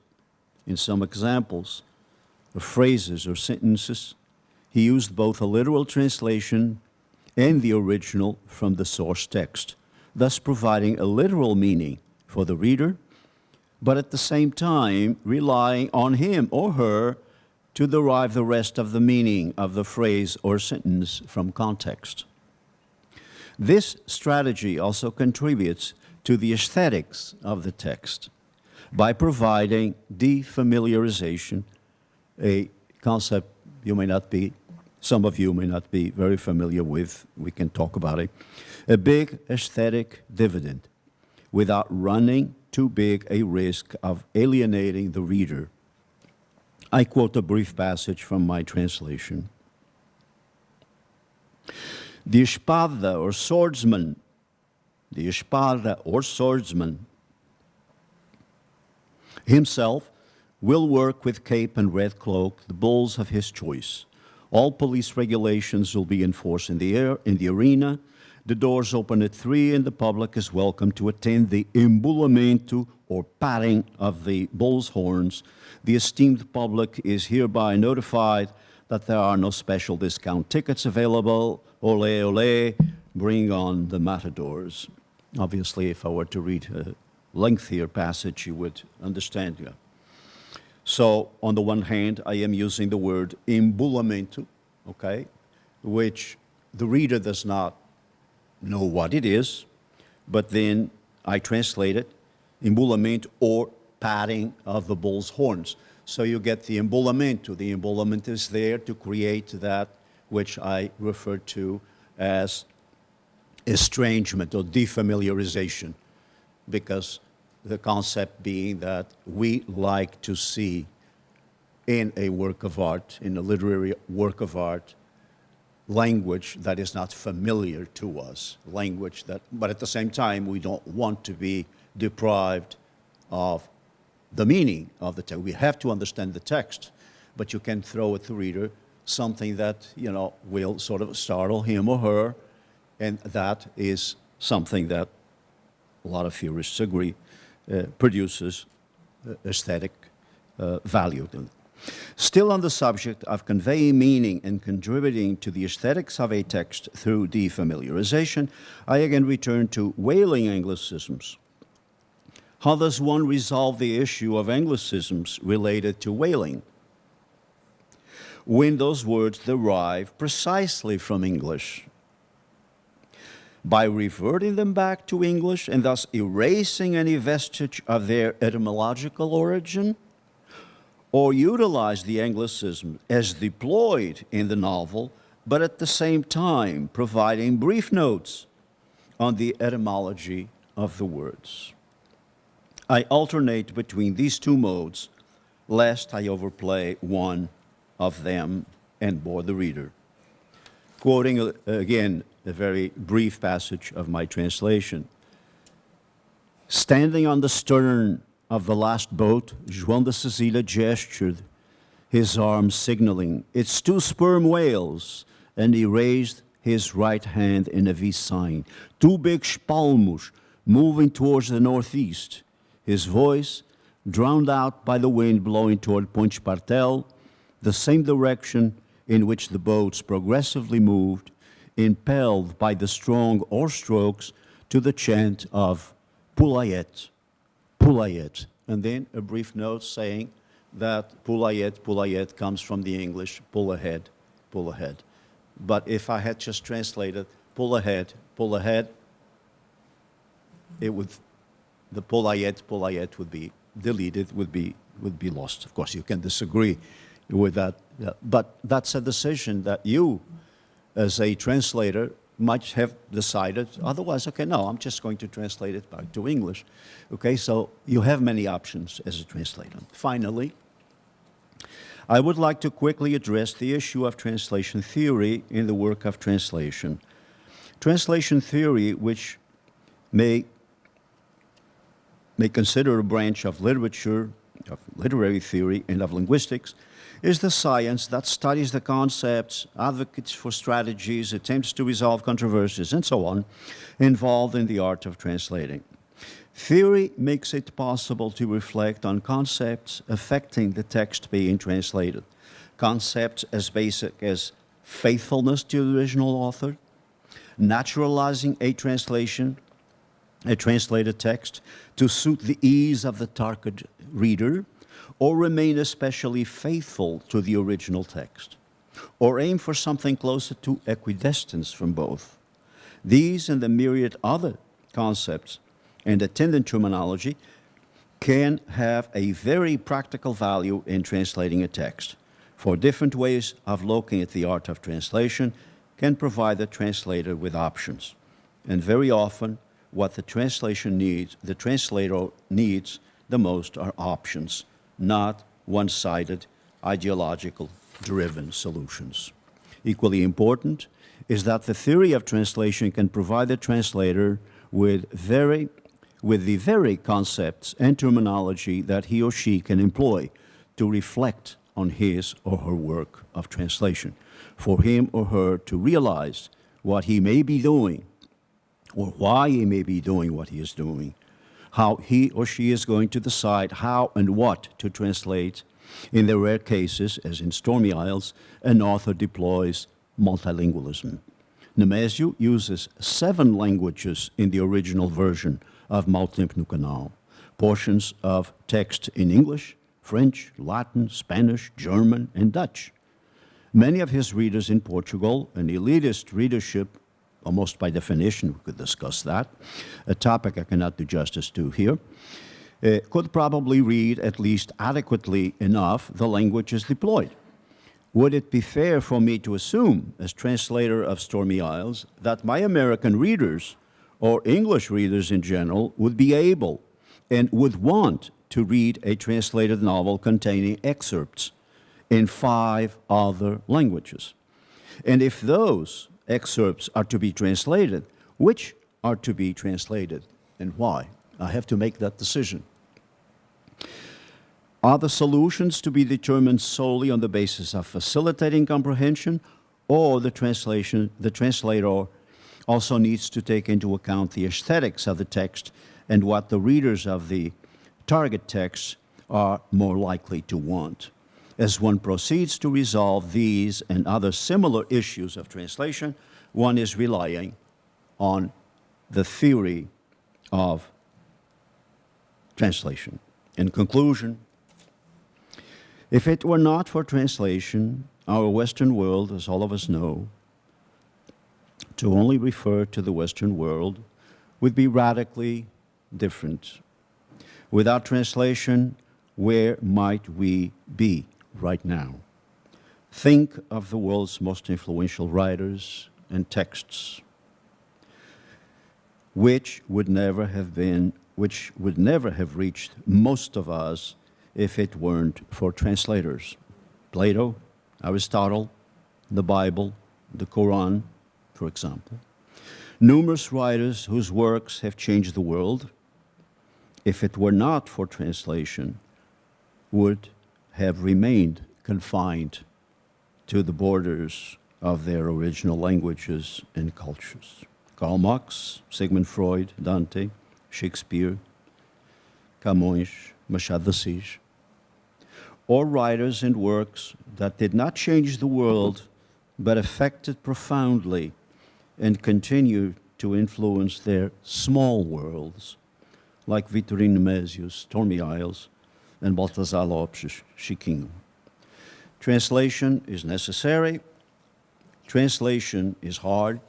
In some examples of phrases or sentences, he used both a literal translation and the original from the source text, thus providing a literal meaning for the reader, but at the same time relying on him or her to derive the rest of the meaning of the phrase or sentence from context. This strategy also contributes to the aesthetics of the text by providing defamiliarization, a concept you may not be, some of you may not be very familiar with, we can talk about it, a big aesthetic dividend without running too big a risk of alienating the reader. I quote a brief passage from my translation. The espada or swordsman, the espada or swordsman himself will work with cape and red cloak the bulls of his choice. All police regulations will be enforced in the air, in the arena. The doors open at three and the public is welcome to attend the embulamento or patting of the bull's horns. The esteemed public is hereby notified that there are no special discount tickets available. Ole, ole, bring on the matadors. Obviously, if I were to read a lengthier passage, you would understand. Yeah. So, on the one hand, I am using the word embulamento, okay, which the reader does not know what it is, but then I translate it embullament or patting of the bull's horns. So you get the embullament. The embullament is there to create that which I refer to as estrangement or defamiliarization, because the concept being that we like to see in a work of art, in a literary work of art, language that is not familiar to us, language that, but at the same time, we don't want to be deprived of the meaning of the text. We have to understand the text, but you can throw at the reader something that, you know, will sort of startle him or her, and that is something that a lot of theorists agree uh, produces uh, aesthetic uh, value. Still on the subject of conveying meaning and contributing to the aesthetics of a text through defamiliarization, I again return to whaling Anglicisms. How does one resolve the issue of Anglicisms related to whaling? When those words derive precisely from English. By reverting them back to English and thus erasing any vestige of their etymological origin, or utilize the Anglicism as deployed in the novel, but at the same time providing brief notes on the etymology of the words. I alternate between these two modes, lest I overplay one of them and bore the reader. Quoting uh, again a very brief passage of my translation. Standing on the stern of the last boat, João de Cecília gestured, his arm signaling, it's two sperm whales, and he raised his right hand in a V sign. Two big spalmos moving towards the northeast. His voice, drowned out by the wind blowing toward Ponte Espartel, the same direction in which the boats progressively moved, impelled by the strong oar strokes to the chant of Pulayet. Pulayet. And then a brief note saying that Pulayet, Pulayet comes from the English pull ahead, pull ahead. But if I had just translated pull ahead, pull ahead, it would, the Pulayet, Pulayet would be deleted, would be, would be lost. Of course, you can disagree with that, but that's a decision that you, as a translator, might have decided otherwise, okay, no, I'm just going to translate it back to English. Okay, so you have many options as a translator. Finally, I would like to quickly address the issue of translation theory in the work of translation. Translation theory, which may, may consider a branch of literature, of literary theory, and of linguistics, is the science that studies the concepts, advocates for strategies, attempts to resolve controversies, and so on, involved in the art of translating. Theory makes it possible to reflect on concepts affecting the text being translated. Concepts as basic as faithfulness to the original author, naturalizing a translation, a translated text, to suit the ease of the target reader, or remain especially faithful to the original text, or aim for something closer to equidistance from both. These and the myriad other concepts and attendant terminology can have a very practical value in translating a text, for different ways of looking at the art of translation can provide the translator with options. And very often, what the translation needs, the translator needs the most are options not one-sided, ideological driven solutions. Equally important is that the theory of translation can provide the translator with very with the very concepts and terminology that he or she can employ to reflect on his or her work of translation, for him or her to realize what he may be doing or why he may be doing what he is doing, how he or she is going to decide how and what to translate. In the rare cases, as in Stormy Isles, an author deploys multilingualism. Nemésio uses seven languages in the original version of Mau Tempo Canal, portions of text in English, French, Latin, Spanish, German, and Dutch. Many of his readers in Portugal, an elitist readership almost by definition, we could discuss that, a topic I cannot do justice to here. uh, could probably read at least adequately enough the languages deployed. Would it be fair for me to assume, as translator of Stormy Isles, that my American readers, or English readers in general, would be able and would want to read a translated novel containing excerpts in five other languages? And if those excerpts are to be translated, which are to be translated and why? I have to make that decision. Are the solutions to be determined solely on the basis of facilitating comprehension, or the translation, the translator also needs to take into account the aesthetics of the text and what the readers of the target text are more likely to want? As one proceeds to resolve these and other similar issues of translation, one is relying on the theory of translation. In conclusion, if it were not for translation, our Western world, as all of us know, to only refer to the Western world would be radically different. Without translation, where might we be right now? Think of the world's most influential writers and texts, which would never have been, which would never have reached most of us if it weren't for translators. Plato, Aristotle, the Bible, the Quran, for example. Numerous writers whose works have changed the world, if it were not for translation, would have remained confined to the borders of their original languages and cultures. Karl Marx, Sigmund Freud, Dante, Shakespeare, Camões, Machado de Assis, or writers and works that did not change the world but affected profoundly and continue to influence their small worlds, like Vitorino Nemésio's, Stormy Isles, and Baltasar Lopes Chiquinho. Translation is necessary. Translation is hard.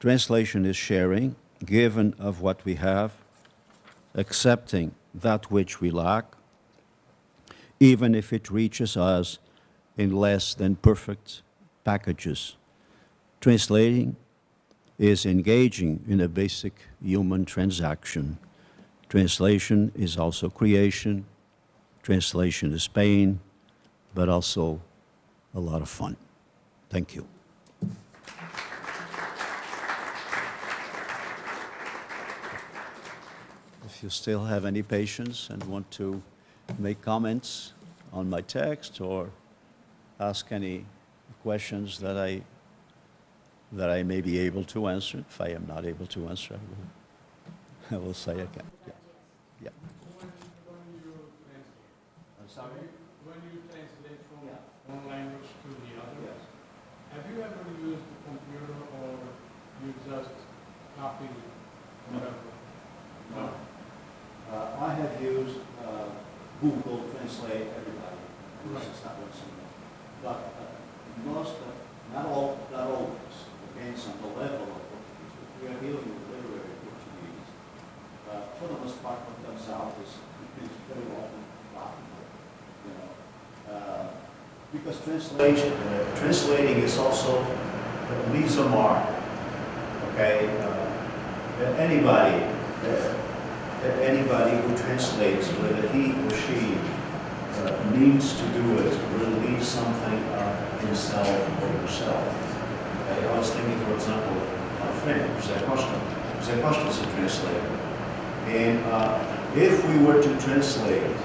Translation is sharing, given of what we have, accepting that which we lack, even if it reaches us in less than perfect packages. Translating is engaging in a basic human transaction. Translation is also creation. Translation is pain, but also a lot of fun. Thank you. If you still have any patience and want to make comments on my text or ask any questions that I, that I may be able to answer. If I am not able to answer, I will, I will say again. Yeah. Yeah. When you translate, I'm sorry? when you translate from one language to the other, have you ever used the computer or you just copy whatever? No. Uh, I have used uh, Google Translate everybody. Right. This is not what's in there. But uh, most, of, not all, not always, depends on the level of Portuguese. If we are dealing with literary Portuguese, for the most part, what comes out is, is very often laughable, you know. Uh, because translation, uh, translating is also, leaves a mark, okay? Uh, anybody, anybody who translates, whether he or she uh, needs to do it, will leave something of himself or herself. Okay, I was thinking, for example, of my friend. Jose Costa is a translator. And uh, if we were to translate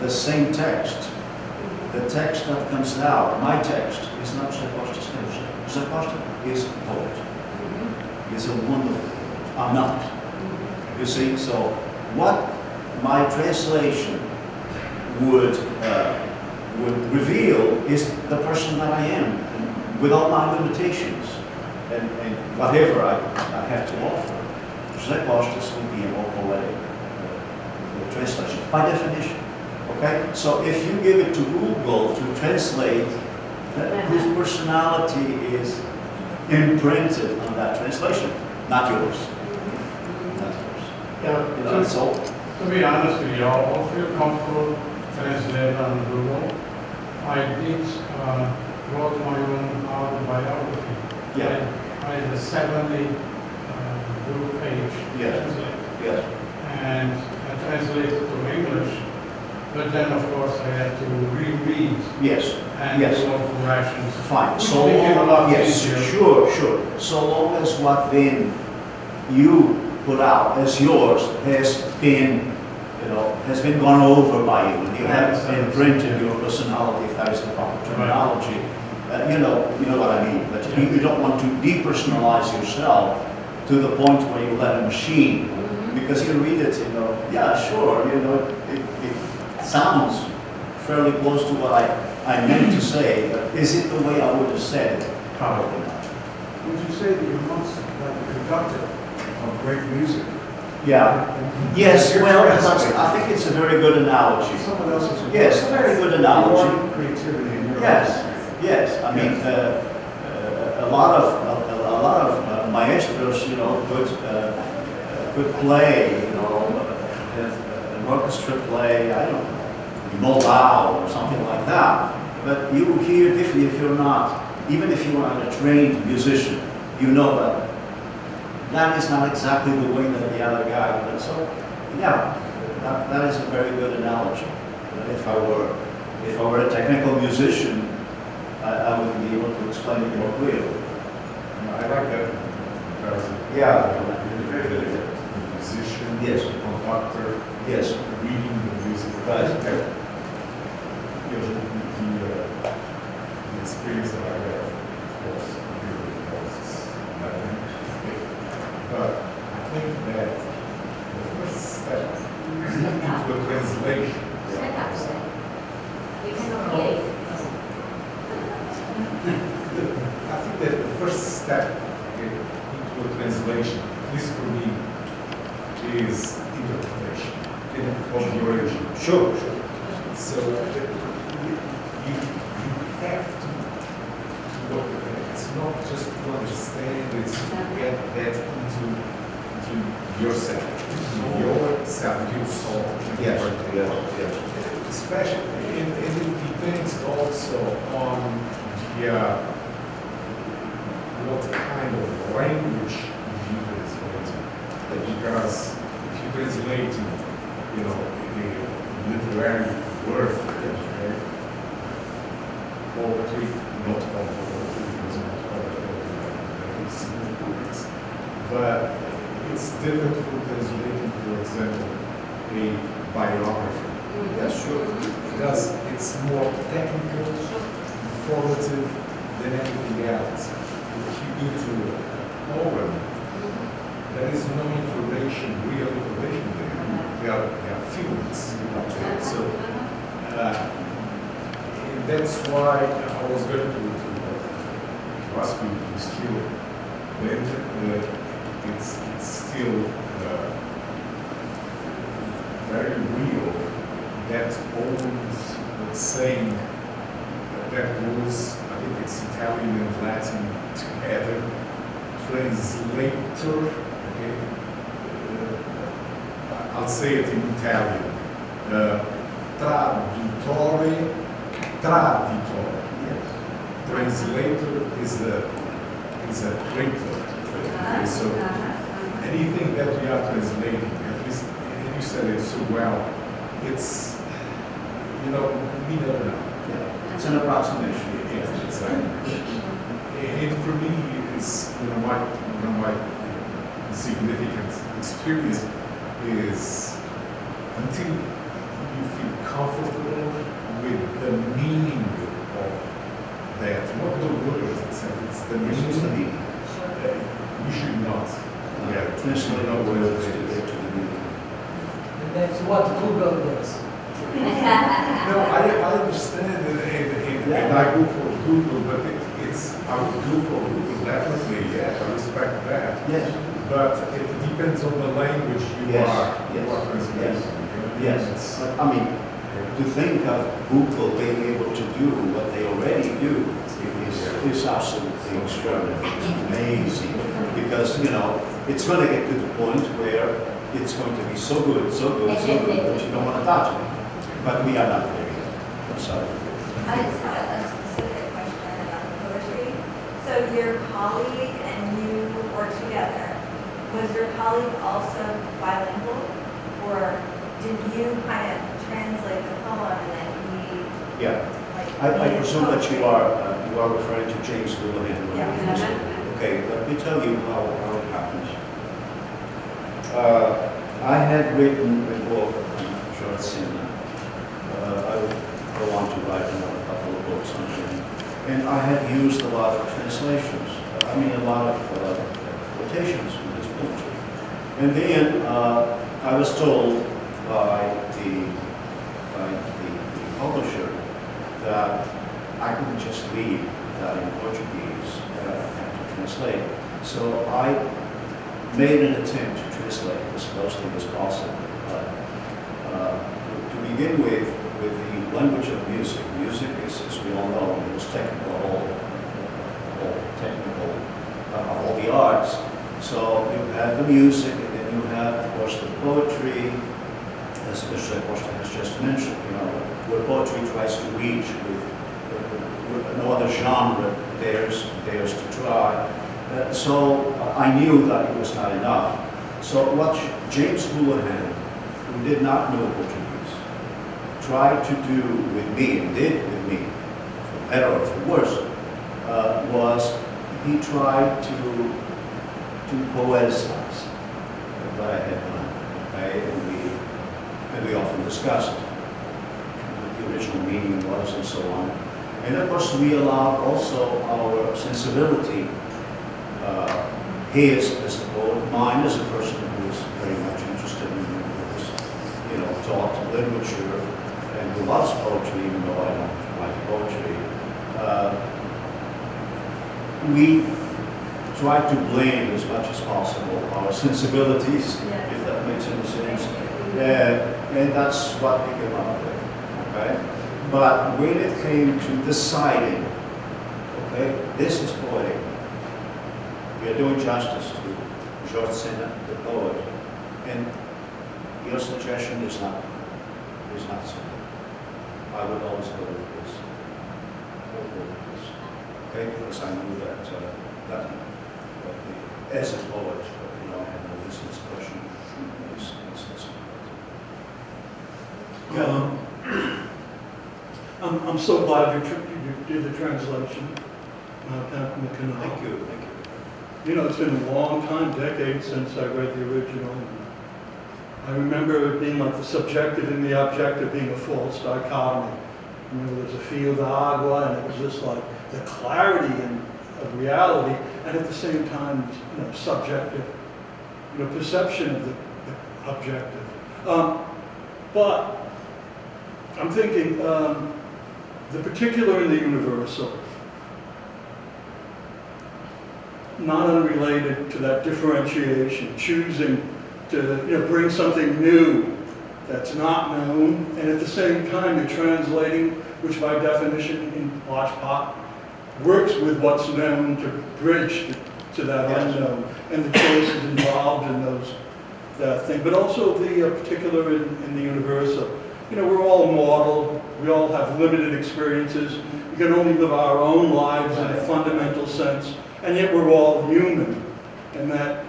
the same text, the text that comes out, my text, is not Jose Costa's text. Jose Costa is a poet. He's a wonderful poet. I'm not. You see, so what my translation would uh, would reveal is the person that I am, with all my limitations and, and whatever I, I have to offer. José Costas would be a more poetic uh, translation, by definition. Okay, so if you give it to Google to translate, that, whose personality is imprinted on that translation, not yours. Not yours. Yeah. You know, so To be honest with you, I'll I'll feel comfortable translating on Google. I did, uh, wrote my own autobiography. Yeah. I I had a seventy, Google page. Yeah. translate, Yes. And I translated to English, but then of course I had to reread Yes. and Yes. all corrections. Fine, so long, yes, easier. sure, sure. So long as what then you put out as yours has been, you know, has been gone over by you, and you have imprinted your personality, if that is the proper terminology. Uh, you know, you know what I mean, but you, you don't want to depersonalize yourself to the point where you let a machine, because you read it, you know, yeah, sure, you know, it, it sounds fairly close to what I, I meant to say, but is it the way I would have said it? Probably not. Would you say that you're almost like a conductor of great music? Yeah. Yes, well, that's- I think it's a very good analogy. Someone else's. Yes, a very good analogy. Your creativity and your. Yes, yes, I mean, uh, uh, a lot of, a, a lot of uh, maestros, you know, could, uh, uh, could play, you know, uh, an orchestra play, I don't know, or something like that. But you hear differently if you're not, even if you are a trained musician, you know that that is not exactly the way that the other guy does. So, yeah, that, that is a very good analogy. If I were, if I were a technical musician, I, I would be able to explain it more clearly. I like that comparison. Yeah. Good musician, Yes. conductor, Yes. reading the music. Right. You know, the, uh, the experience that I have, of course, really costs nothing. But I think that the first step into a translation. I think that the first step into a translation, at least for me, is interpretation of the origin. Sure, to think of Google being able to do what they already do is, is absolutely extraordinary, amazing. Because, you know, it's going to get to the point where it's going to be so good, so good, so good, that you don't want to touch it. But we are not there yet. I'm sorry. I just had a specific question about poetry. So your colleague and you work together. Was your colleague also bilingual? Or did you kind of poem and then he, Yeah, like? I, I presume that you are, uh, you are referring to James Houlihan. Yeah. Okay, let me tell you how, how it happened. Uh, I had written a book on George Sena. Uh, I would go on to write another couple of books on him. And I had used a lot of translations, I mean, a lot of uh, quotations from his poetry. And then uh, I was told by the, by the the publisher that I couldn't just leave that in Portuguese, I had to translate. So I made an attempt to translate as closely as possible. Uh, uh, to begin with, with the language of music. Music is, as we all know, the most technical all, all technical uh, of all the arts. So you have the music, and then you have, of course, the poetry, as. Costa has just mentioned, you know, where poetry tries to reach with, with no other genre dares, dares to try. Uh, so uh, I knew that it was not enough. So what James Houlihan, who did not know Portuguese, tried to do with me, and did with me, for better or for worse, uh, was he tried to, to poetize what I had done. Okay? And we, often discussed what the original meaning was and so on. And of course, we allowed also our sensibility, uh, his as a poet, mine as a person who is very much interested in, was, you know, taught literature and who loves poetry, even though I don't like poetry. Uh, we try to blend as much as possible our sensibilities, Yeah. if that makes any sense. Uh, and that's what we came up with, okay? But when it came to deciding, okay, this is poetic, we are doing justice to George Sena, the poet, and your suggestion is not, is not so. I would always go with this. Go with this. Okay, because I knew that, uh, that, as a poet, you know, no this expression. is- is- is- Um, I'm, I'm so glad you, you did the translation, uh, Captain McKenna. Thank you, thank you. You know, it's been a long time, decades since I read the original. I remember it being like the subjective and the objective being a false dichotomy. You know, there's a field of agua, and it was just like the clarity and of reality, and at the same time, you know, subjective, you know, perception of the, the objective. Um, but I'm thinking um, the particular and the universal not unrelated to that differentiation, choosing to you know, bring something new that's not known, and at the same time you're translating, which by definition in part works with what's known to bridge to, to that Yes. unknown, and the choices involved in those that thing, but also the uh, particular in, in the universal. You know, we're all mortal, we all have limited experiences, we can only live our own lives in a fundamental sense, and yet we're all human. And that,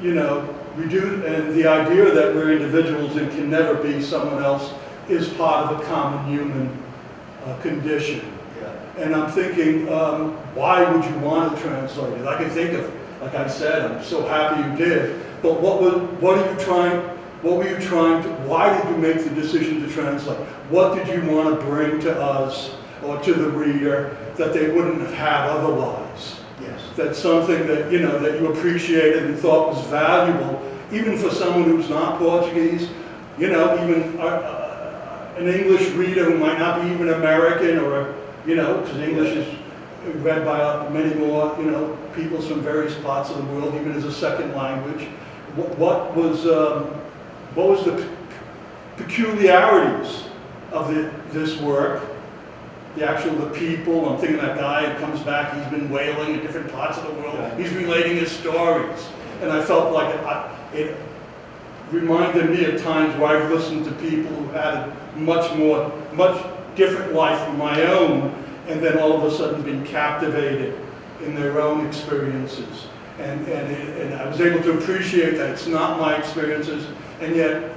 you know, we do, and the idea that we're individuals and can never be someone else is part of a common human uh, condition. Yeah. And I'm thinking, um, why would you want to translate it? I can think of, like I said, I'm so happy you did. But what was, what are you trying, what were you trying to, why did you make the decision to translate? What did you want to bring to us or to the reader that they wouldn't have had otherwise? Yes. That's something that, you know, that you appreciated and thought was valuable, even for someone who's not Portuguese, you know, even uh, an English reader who might not be even American or, you know, because English is read by many more, you know, peoples from various parts of the world, even as a second language. What, what was, um, what was the peculiarities of the, this work? The actual, the people, I'm thinking that guy who comes back, he's been wailing in different parts of the world, Yeah. he's relating his stories. And I felt like it, I- it reminded me of times where I've listened to people who had a much more, much different life from my own, and then all of a sudden been captivated in their own experiences. And, and, it- and I was able to appreciate that. It's not my experiences, and yet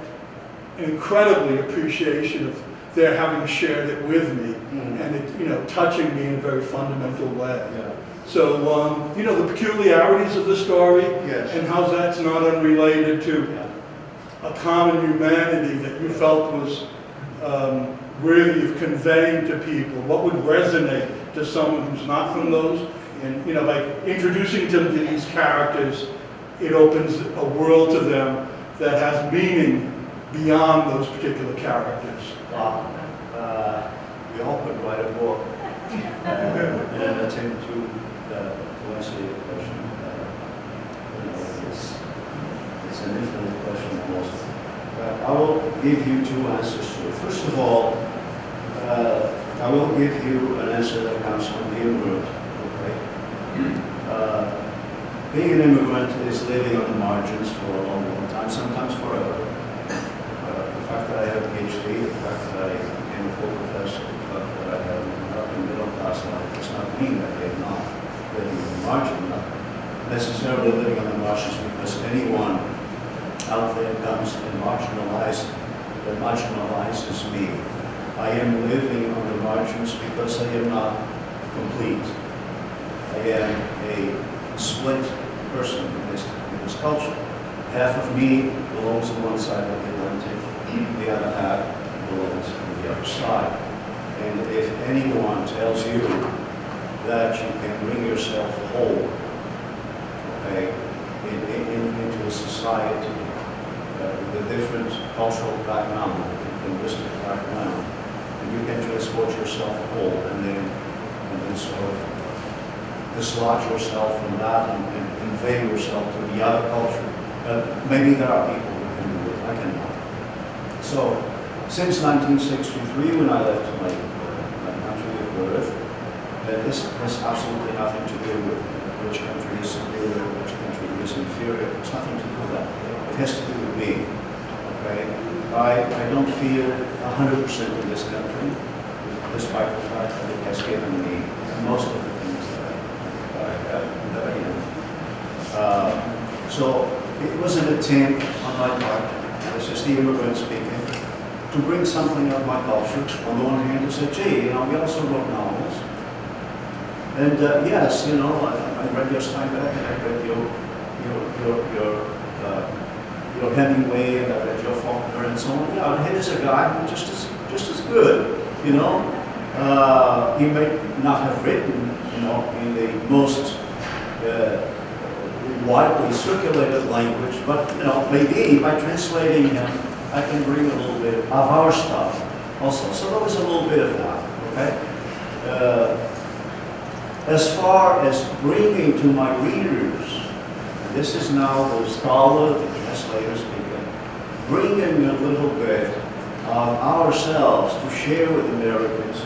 incredibly appreciation of their having shared it with me, and it, you know, touching me in a very fundamental way. Yeah. So, um, you know, the peculiarities of the story, Yes. and how that's not unrelated to Yeah. a common humanity that you felt was um, worthy of conveying to people? What would resonate to someone who's not from those? And, you know, by introducing them to these characters, it opens a world to them that has meaning beyond those particular characters. Wow. Uh, we all could write a book uh, in an to, uh, to answer question. Uh, you know, it's, it's an infinite question almost. Uh, I will give you two answers to it. First of all, uh, I will give you an answer that comes from the immigrant. Uh, being an immigrant is living on the margins for a long, long time, sometimes forever. Uh, the fact that I have a PhD, the fact that I became a full professor, the fact that I have an American middle class life does not mean that I am not living on the margin, not necessarily living on the margins because anyone out there comes and marginalizes, that marginalizes me. I am living on the margins because I am not complete. Am a split person in this, in this culture. Half of me belongs on one side of the Atlantic, the other half belongs on the other side. And if anyone tells you that you can bring yourself whole, okay, in, in, in- into a society uh, with a different cultural background, linguistic background, and you can transport yourself whole and then, and then sort of dislodge yourself from that and, and convey yourself to the other culture. Uh, maybe there are people who can do it, I cannot. So, since 1963, when I left my, my country of birth, uh, this has absolutely nothing to do with which country is superior, which country is inferior. It's nothing to do with that. It has to do with me. Okay? I, I don't feel 100% in this country, despite the fact that it has given me most of the things that I, that I have, that I am. Uh, so it was an attempt on my part, this is the immigrant speaking, to bring something of my culture. On the one hand, to say, gee, you know, we also wrote novels. And uh, yes, you know, I, I read your Steinbeck and I read your, your, your, your, uh, your Hemingway and I read your Faulkner and so on. Yeah, and here's a guy who's just as, just as good, you know. Uh, he may not have written, you know, in the most uh, widely circulated language, but, you know, maybe by translating him, I can bring a little bit of our stuff also. So there was a little bit of that, okay? Uh, as far as bringing to my readers, this is now the scholar, the translator speaking, bringing a little bit of ourselves to share with Americans,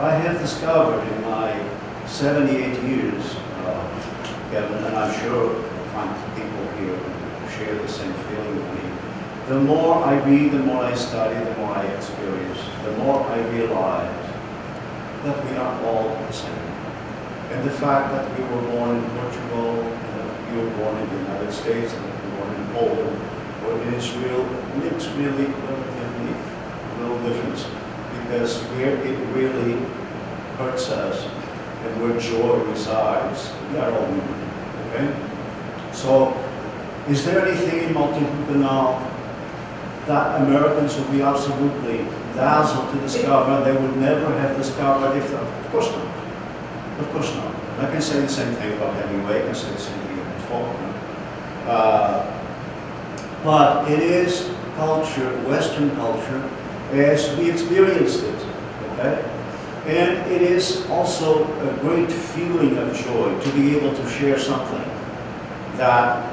I have discovered in my 78 years, and I'm sure people here share the same feeling with me. The more I read, the more I study, the more I experience, the more I realize that we are all the same. And the fact that we were born in Portugal, and that you were born in the United States, and that you were born in Poland, or in Israel, makes really relatively little difference. Because where it really hurts us, and where joy resides, we are all human, okay? So, is there anything in Mau Tempo no Canal that Americans would be absolutely dazzled to discover they would never have discovered if, of course not. Of course not. I can say the same thing about Hemingway, I can say the same thing about Faulkner. Uh, but it is culture, Western culture, as we experienced it, okay? And it is also a great feeling of joy to be able to share something that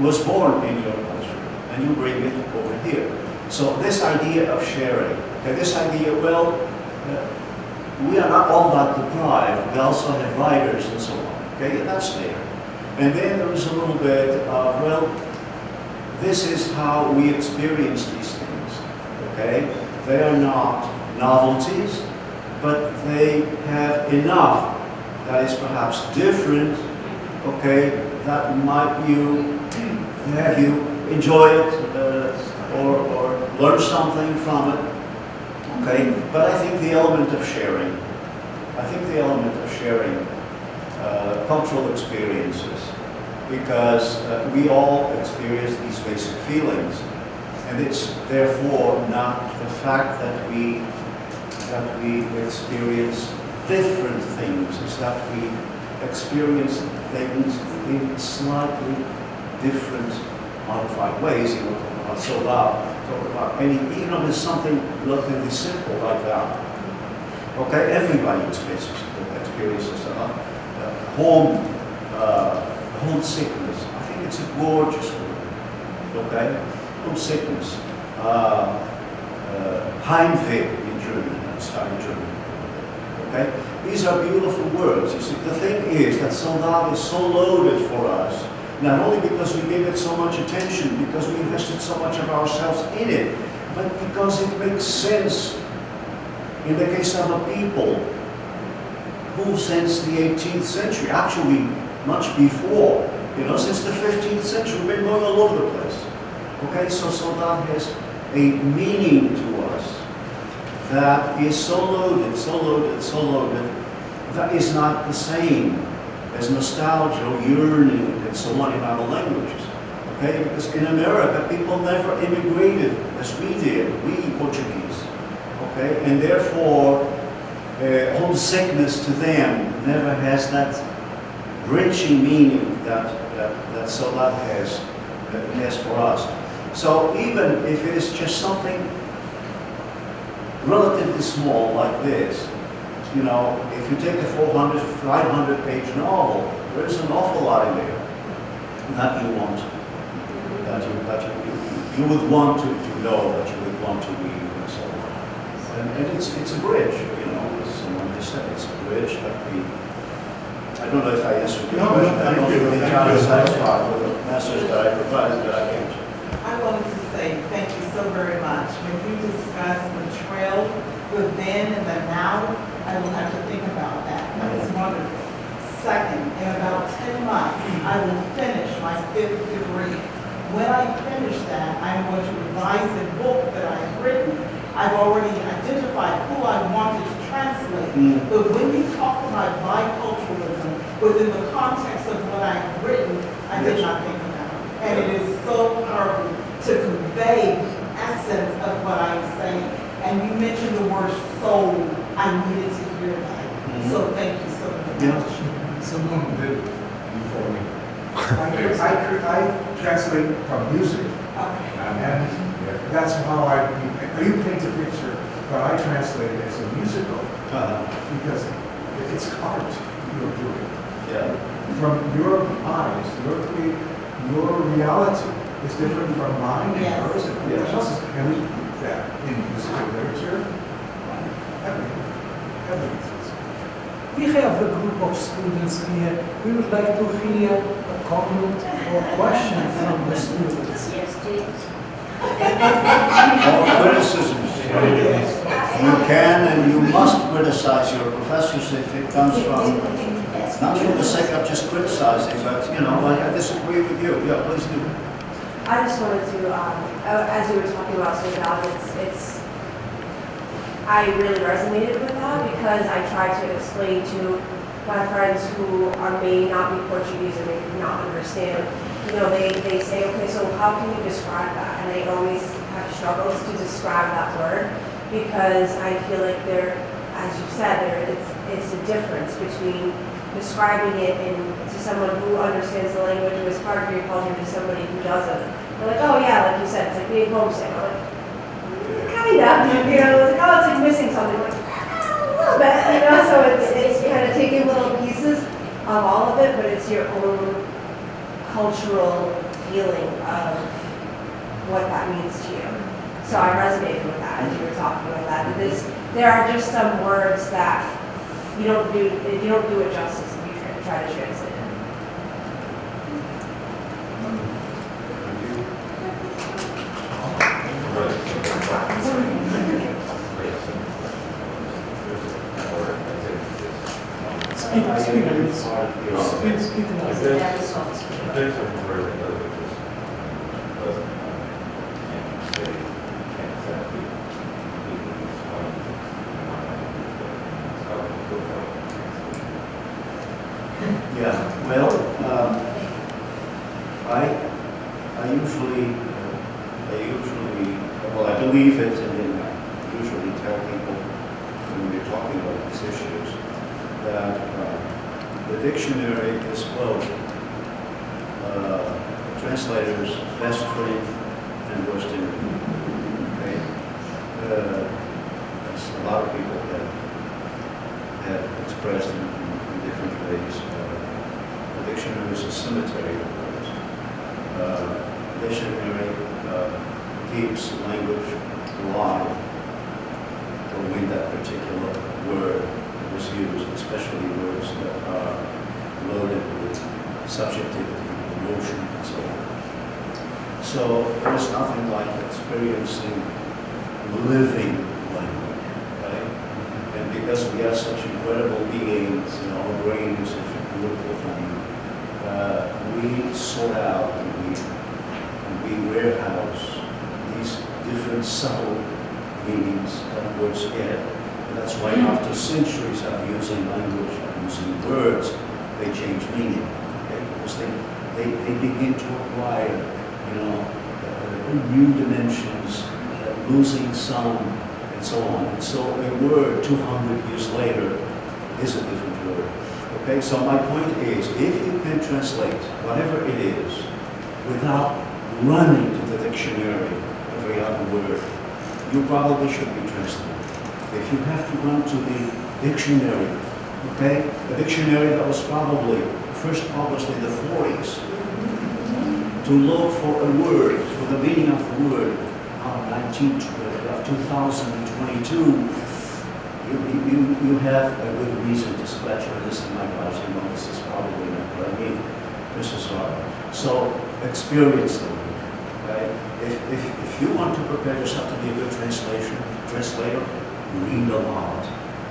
was born in your culture, and you bring it over here. So this idea of sharing, okay, this idea, well, uh, we are not all that deprived. We also have writers and so on. Okay, that's there. And then there is a little bit of, well, this is how we experience these things, okay? They are not novelties, but they have enough that is perhaps different, okay, that might you have you enjoy it uh, or, or learn something from it, okay? But I think the element of sharing, I think the element of sharing uh, cultural experiences, because uh, we all experience these basic feelings, and it's therefore not the fact that we that we experience different things, is that we experience things in slightly different, modified ways. You know, about talk about any, even if it's something relatively simple like that. Okay, everybody experiences experiences uh, uh, home uh, homesickness. I think it's a gorgeous word. Okay, homesickness. Uh, uh, Heimweh Okay? These are beautiful words. You see, the thing is that saudade is so loaded for us, not only because we gave it so much attention, because we invested so much of ourselves in it, but because it makes sense in the case of a people who since the 18th century, actually much before, you know, since the 15th century, we've been going all over the place. Okay, so saudade has a meaning to that is so loaded, so loaded, so loaded, that is not the same as nostalgia yearning and so on in other languages. Okay, because in America, people never immigrated as we did, we Portuguese. Okay, and therefore, uh, homesickness to them never has that wrenching meaning that, that, that saudade has, has for us. So even if it is just something relatively small like this, you know, if you take a 400, 500 page novel, there is an awful lot in there that you want, that you, that you, you, you would want to, to know, that you would want to read and so on. And, and it's, it's a bridge, you know, as someone just said, it's a bridge that we, I don't know if I answered your No, no. I don't thank you, think thank John is satisfied with the message that I provided, but I can't. I wanted to say thank you so very much. When you discuss the trail, the then and the now, I will have to think about that. That was wonderful. Second, in about 10 months, I will finish my fifth degree. When I finish that, I'm going to revise a book that I've written. I've already identified who I wanted to translate. Mm. But when you talk about biculturalism within the context of what I've written, I did not think. And it is so powerful to convey the essence of what I'm saying. And you mentioned the word soul. I needed to hear that. Mhm. So thank you so Yeah. much. Someone did before me. I, cre- I, I translate from music, Okay. and that's how I, you paint a picture, but I translate it as a musical, Uh, -huh. because it's art you're doing. yeah. From your eyes, your, crea- your reality is different from mine and Yes. yours and everyone Yes. else's. And we, that in musical literature, everything, everything. We have a group of students here. We would like to hear a comment or question from the students. Yes, please. All criticisms. You can and you must criticize your professors if it comes from, not for the sake of just criticizing, but, you know, I I disagree with you. Yeah, please do. I just wanted to, um, uh, as you were talking about saudade, it's, it's, I really resonated with that because I tried to explain to my friends who are, may not be Portuguese and may not understand. You know, they, they say, okay, so how can you describe that? And I always have struggles to describe that word because I feel like there, as you said, there, it's, it's a difference between describing it in, to someone who understands the language and is part of your culture to somebody who doesn't. They're like, oh yeah, like you said, it's like being homesick. I'm like, kind of, you know, it's like, oh, it's like missing something. I'm like, "Ah, a little bit, you know, so it's, it's kind of taking little pieces of all of it, but it's your own cultural feeling of what that means to you. So I resonated with that as you were talking about that. This, there are just some words that you don't do you don't do it justice if you try to translate it. Speak, speak, speak, speak, speak, speak, speak, speak, speak, used, especially words that are loaded with subjectivity, emotion, and so on. So there is nothing like experiencing living language, right? And because we are such incredible beings, you know, our brain is such a beautiful thing, uh, we sort out and we, and we warehouse these different subtle meanings that words get. That's why after centuries of using language, using words, they change meaning. Okay? Because they, they, they begin to acquire, you know, uh, new dimensions, uh, losing some, and so on. And so a word 200 years later is a different word. Okay, so my point is, if you can translate whatever it is without running to the dictionary every other word, you probably should be translating. If you have to run to the dictionary, okay, a dictionary that was probably first published in the 40s, to look for a word, for the meaning of the word, uh, 19, uh, of 2022, you, you, you have a good reason to scratch your list in my class. You know, this is probably not what I mean. This is hard. So experience them. Right? If, if, if you want to prepare yourself to be a good translation, translator, read a lot,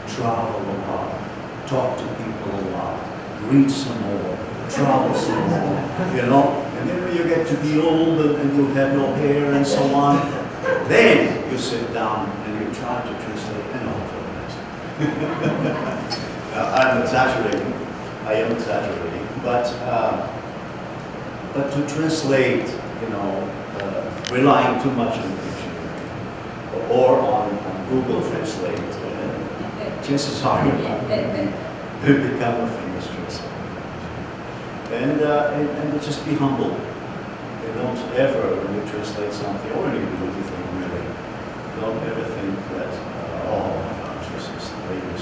travel a lot, talk to people a lot, read some more, travel some more, you know? And then when you get to be old and, you have no hair and so on, then you sit down and you try to translate and all for I'm exaggerating, I am exaggerating, but, uh, but to translate, you know, uh, relying too much on or on, on Google Translate, uh, chances are you become a famous translator. And, uh, and, and just be humble. You don't ever, when you translate something, or even anything really, don't ever think that, uh, oh my this is the way to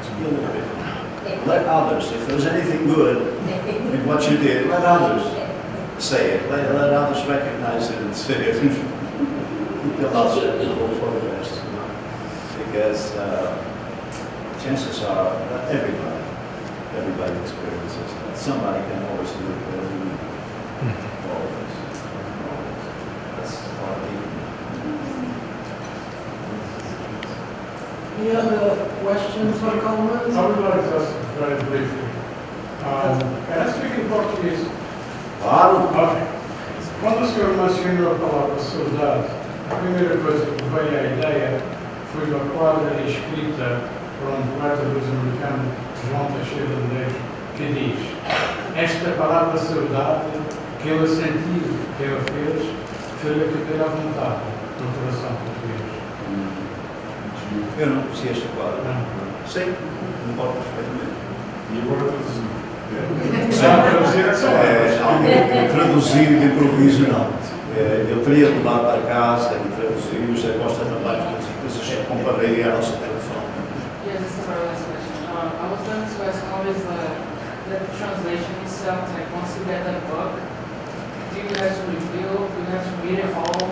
Just be a little bit. Let others, if there's anything good in what you did, let others say it. Let, let others recognize it and say it. Keep your mouth shut and go for the rest. you know? Because uh, chances are that everybody, everybody experiences it. Somebody can always do it better than you. Always. Always. That's part of it. Any other questions or comments? I would like just very briefly. Um, Can I speak in Portuguese? Claro. Ok. Quando o senhor mencionou a palavra saudade, a primeira coisa que veio à ideia foi uma quadra escrita por um poeta luso-americano, João Teixeira de Medeiros, que diz esta palavra saudade, que ele sentiu, que ele fez, fez-lhe caber à vontade no coração português. Eu não conhecia este quadro. Não. Sei, concordo perfeitamente. E agora todos Sabe traduzir essa palavra? não, traduzir de improviso não. É, eu teria levado para casa e traduzir, o José Costa também, depois eu comparei a nossa tradução. Yeah, this is our last question. Um, I was going to ask how is the, the translation itself, like once you get the book, do you have to review, do you have to read it all,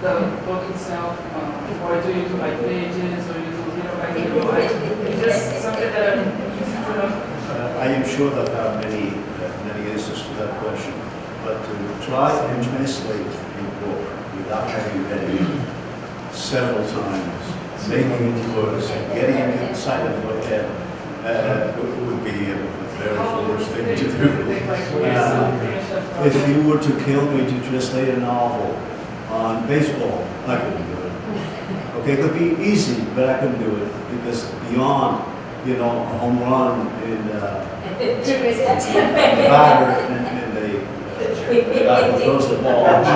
the book itself, um, or do you do like pages, or you do little by little, like, it's just something that I'm, you know, Uh, I am sure that there are many, uh, many answers to that question, but to try and translate a book without having read it several times, making it worse, and getting it inside of your head, Uh, it would be a very foolish thing to do. Would it take like four Uh, years to finish that If you were to kill me to translate a novel on baseball, I couldn't do it. Okay, it could be easy, but I couldn't do it because beyond, you know, a home run and uh, the batter and, and the, the guy who throws the ball,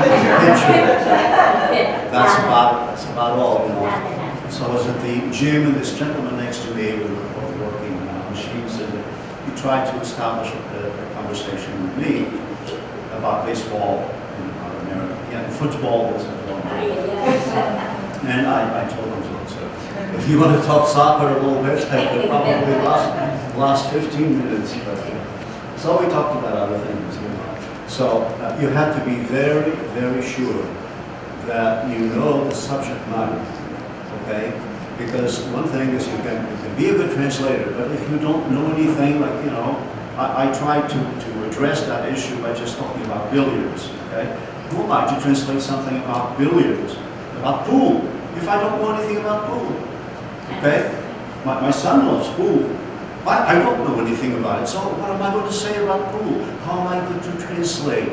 that's about, that's about all, you know. So I was at the gym and this gentleman next to me, we were both working on machines and he tried to establish a, a conversation with me about baseball in America. Yeah, football was a long And I, I told him, so, if you want to talk soccer a little bit, I could probably last, last 15 minutes. But, uh, so we talked about other things. So uh, you have to be very, very sure that you know the subject matter, okay? Because one thing is you can, you can be a good translator, but if you don't know anything, like, you know, I, I tried to, to address that issue by just talking about billiards, okay? Who am I to translate something about billiards, about pool, if I don't know anything about pool, okay? My, my son loves pool. I, I don't know anything about it, so what am I going to say about pool? How am I going to translate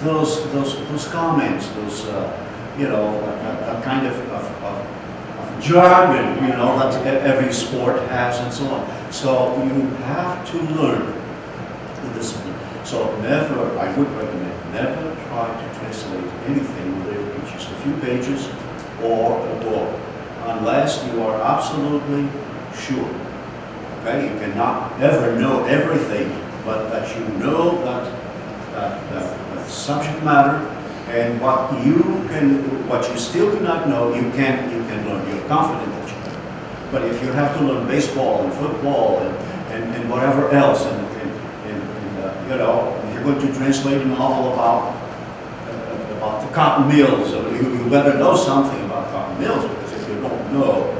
those, those, those comments, those, uh, you know, that, that kind of, of, of, jargon, you know, that every sport has and so on. So you have to learn the discipline. So never, I would recommend, never try to translate anything to just a few pages or a book, unless you are absolutely sure. Okay, you cannot ever know everything, but that you know that, that, that, that subject matter and what you can, what you still do not know, you can, you can learn. You're confident that you can. But if you have to learn baseball and football and, and, and whatever else, and, and, and, and uh, you know, if you're going to translate a novel about uh, about the cotton mills, you, you better know something about cotton mills because if you don't know,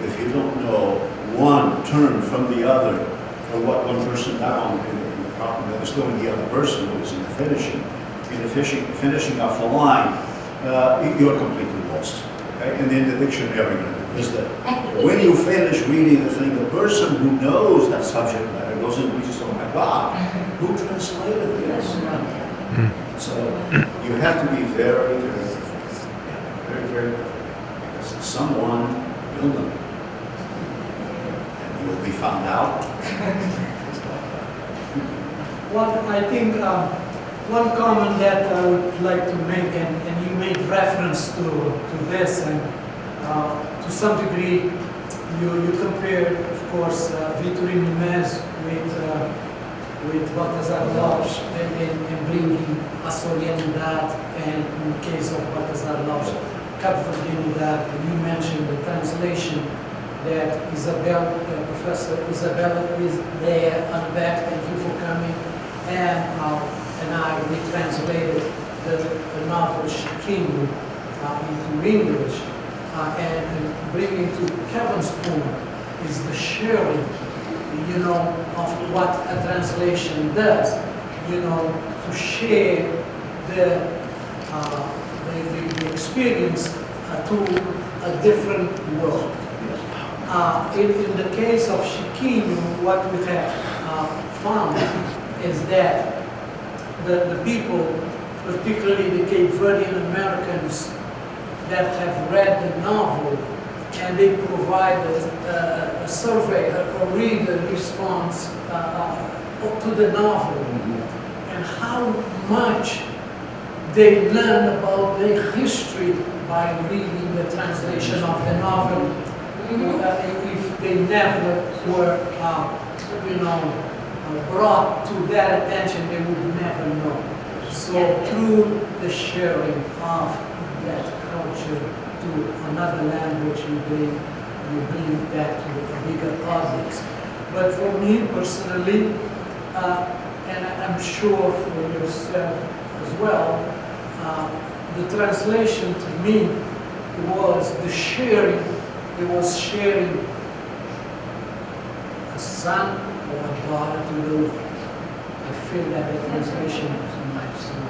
if you don't know one term from the other, or what one person down in, in the cotton mill is doing the other person who is in the finishing, in the fishing, finishing off the line, uh, you- you're completely lost. Okay? And then the dictionary, is that when you finish reading the thing, the person who knows that subject matter goes and reads, oh my God, who translated this? So you have to be very, very, very, very, because someone will know. And you'll be found out. One, I think, um, one comment that I would like to make, and, and you made reference to, to this, and uh, to some degree, you, you compared, of course, uh, Vitorino Nemésio with, uh, with Baltasar Lopes and, and, and bringing açorianidade, and in the case of Baltasar Lopes, caboverdianidade, and you mentioned the translation that Isabel, uh, Professor Isabella is there on the back, thank you for coming, and, uh, and I retranslated the, the novel uh, into English, uh, and, bringing to Kevin's point is the sharing, you know, of what a translation does, you know, to share the, uh, the, the, experience uh, to a different world. Uh, in, in the case of Chiquinho, what we have uh, found is that the, the people, particularly the Cape Verdean Americans that have read the novel, and they provided uh, a survey, a, a reader response uh, uh, to the novel, and how much they learn about their history by reading the translation of the novel uh, if they never were, uh, you know, brought to their attention, they would never know. So through the sharing of that culture to another language, you bring, you bring that to a bigger audience. But for me personally, uh, and I'm sure for yourself as well, uh, the translation to me was the sharing it was sharing a son daughter to lose. I feel that the translation is my son.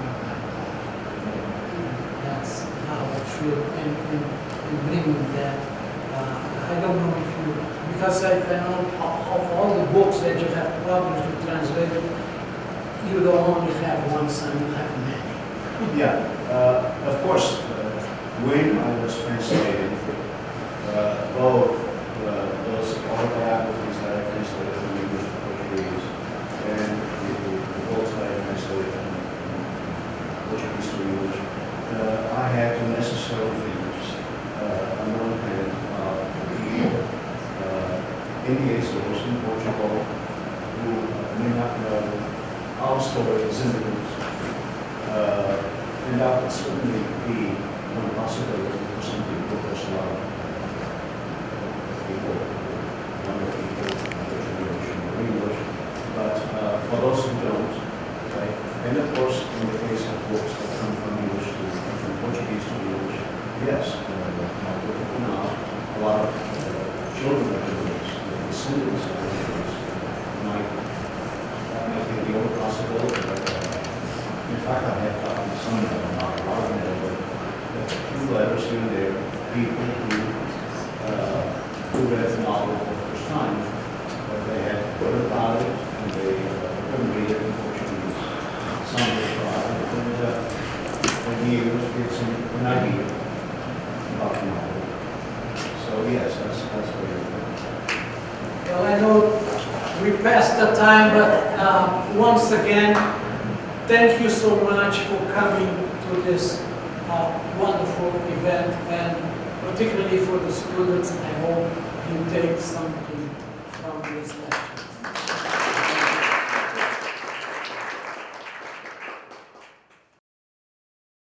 That's how I feel, and, and, and bringing that. Uh, I don't know if you, because I I know of all the books that you have published, you translated, you don't only have one son, you have many. Yeah, uh, of course, uh, when I was translating, uh, both uh, those autobiographies that I translated from English to Portuguese and the the books that I translated from Portuguese to English, uh, I had necessarily finish uh, on one hand uh, people uh, in the in Portugal who may not know our story as immigrants uh, And that would certainly be one possibility for some people, there's a lot of people, younger people, younger generation of English, but uh, for those who don't, okay, and of course, in the case of books that come from English to, from Portuguese to English, yes, uh, I would point out a lot of uh, children of immigrants, the descendants of immigrants, might, that might be the only possibility, but uh, in fact, I have gotten some of them, not a lot of them, but a few letters here and there, people who, uh, who read the novel for the first time, but they had heard about it, and they uh, couldn't read it in Portuguese. Some of them tried, and, uh, and years gives them an idea about the novel. So yes, that's, that's very important. Well, I know we passed the time, but uh, once again, thank you so much for coming to this uh, wonderful event, and particularly for the students, I hope you take something.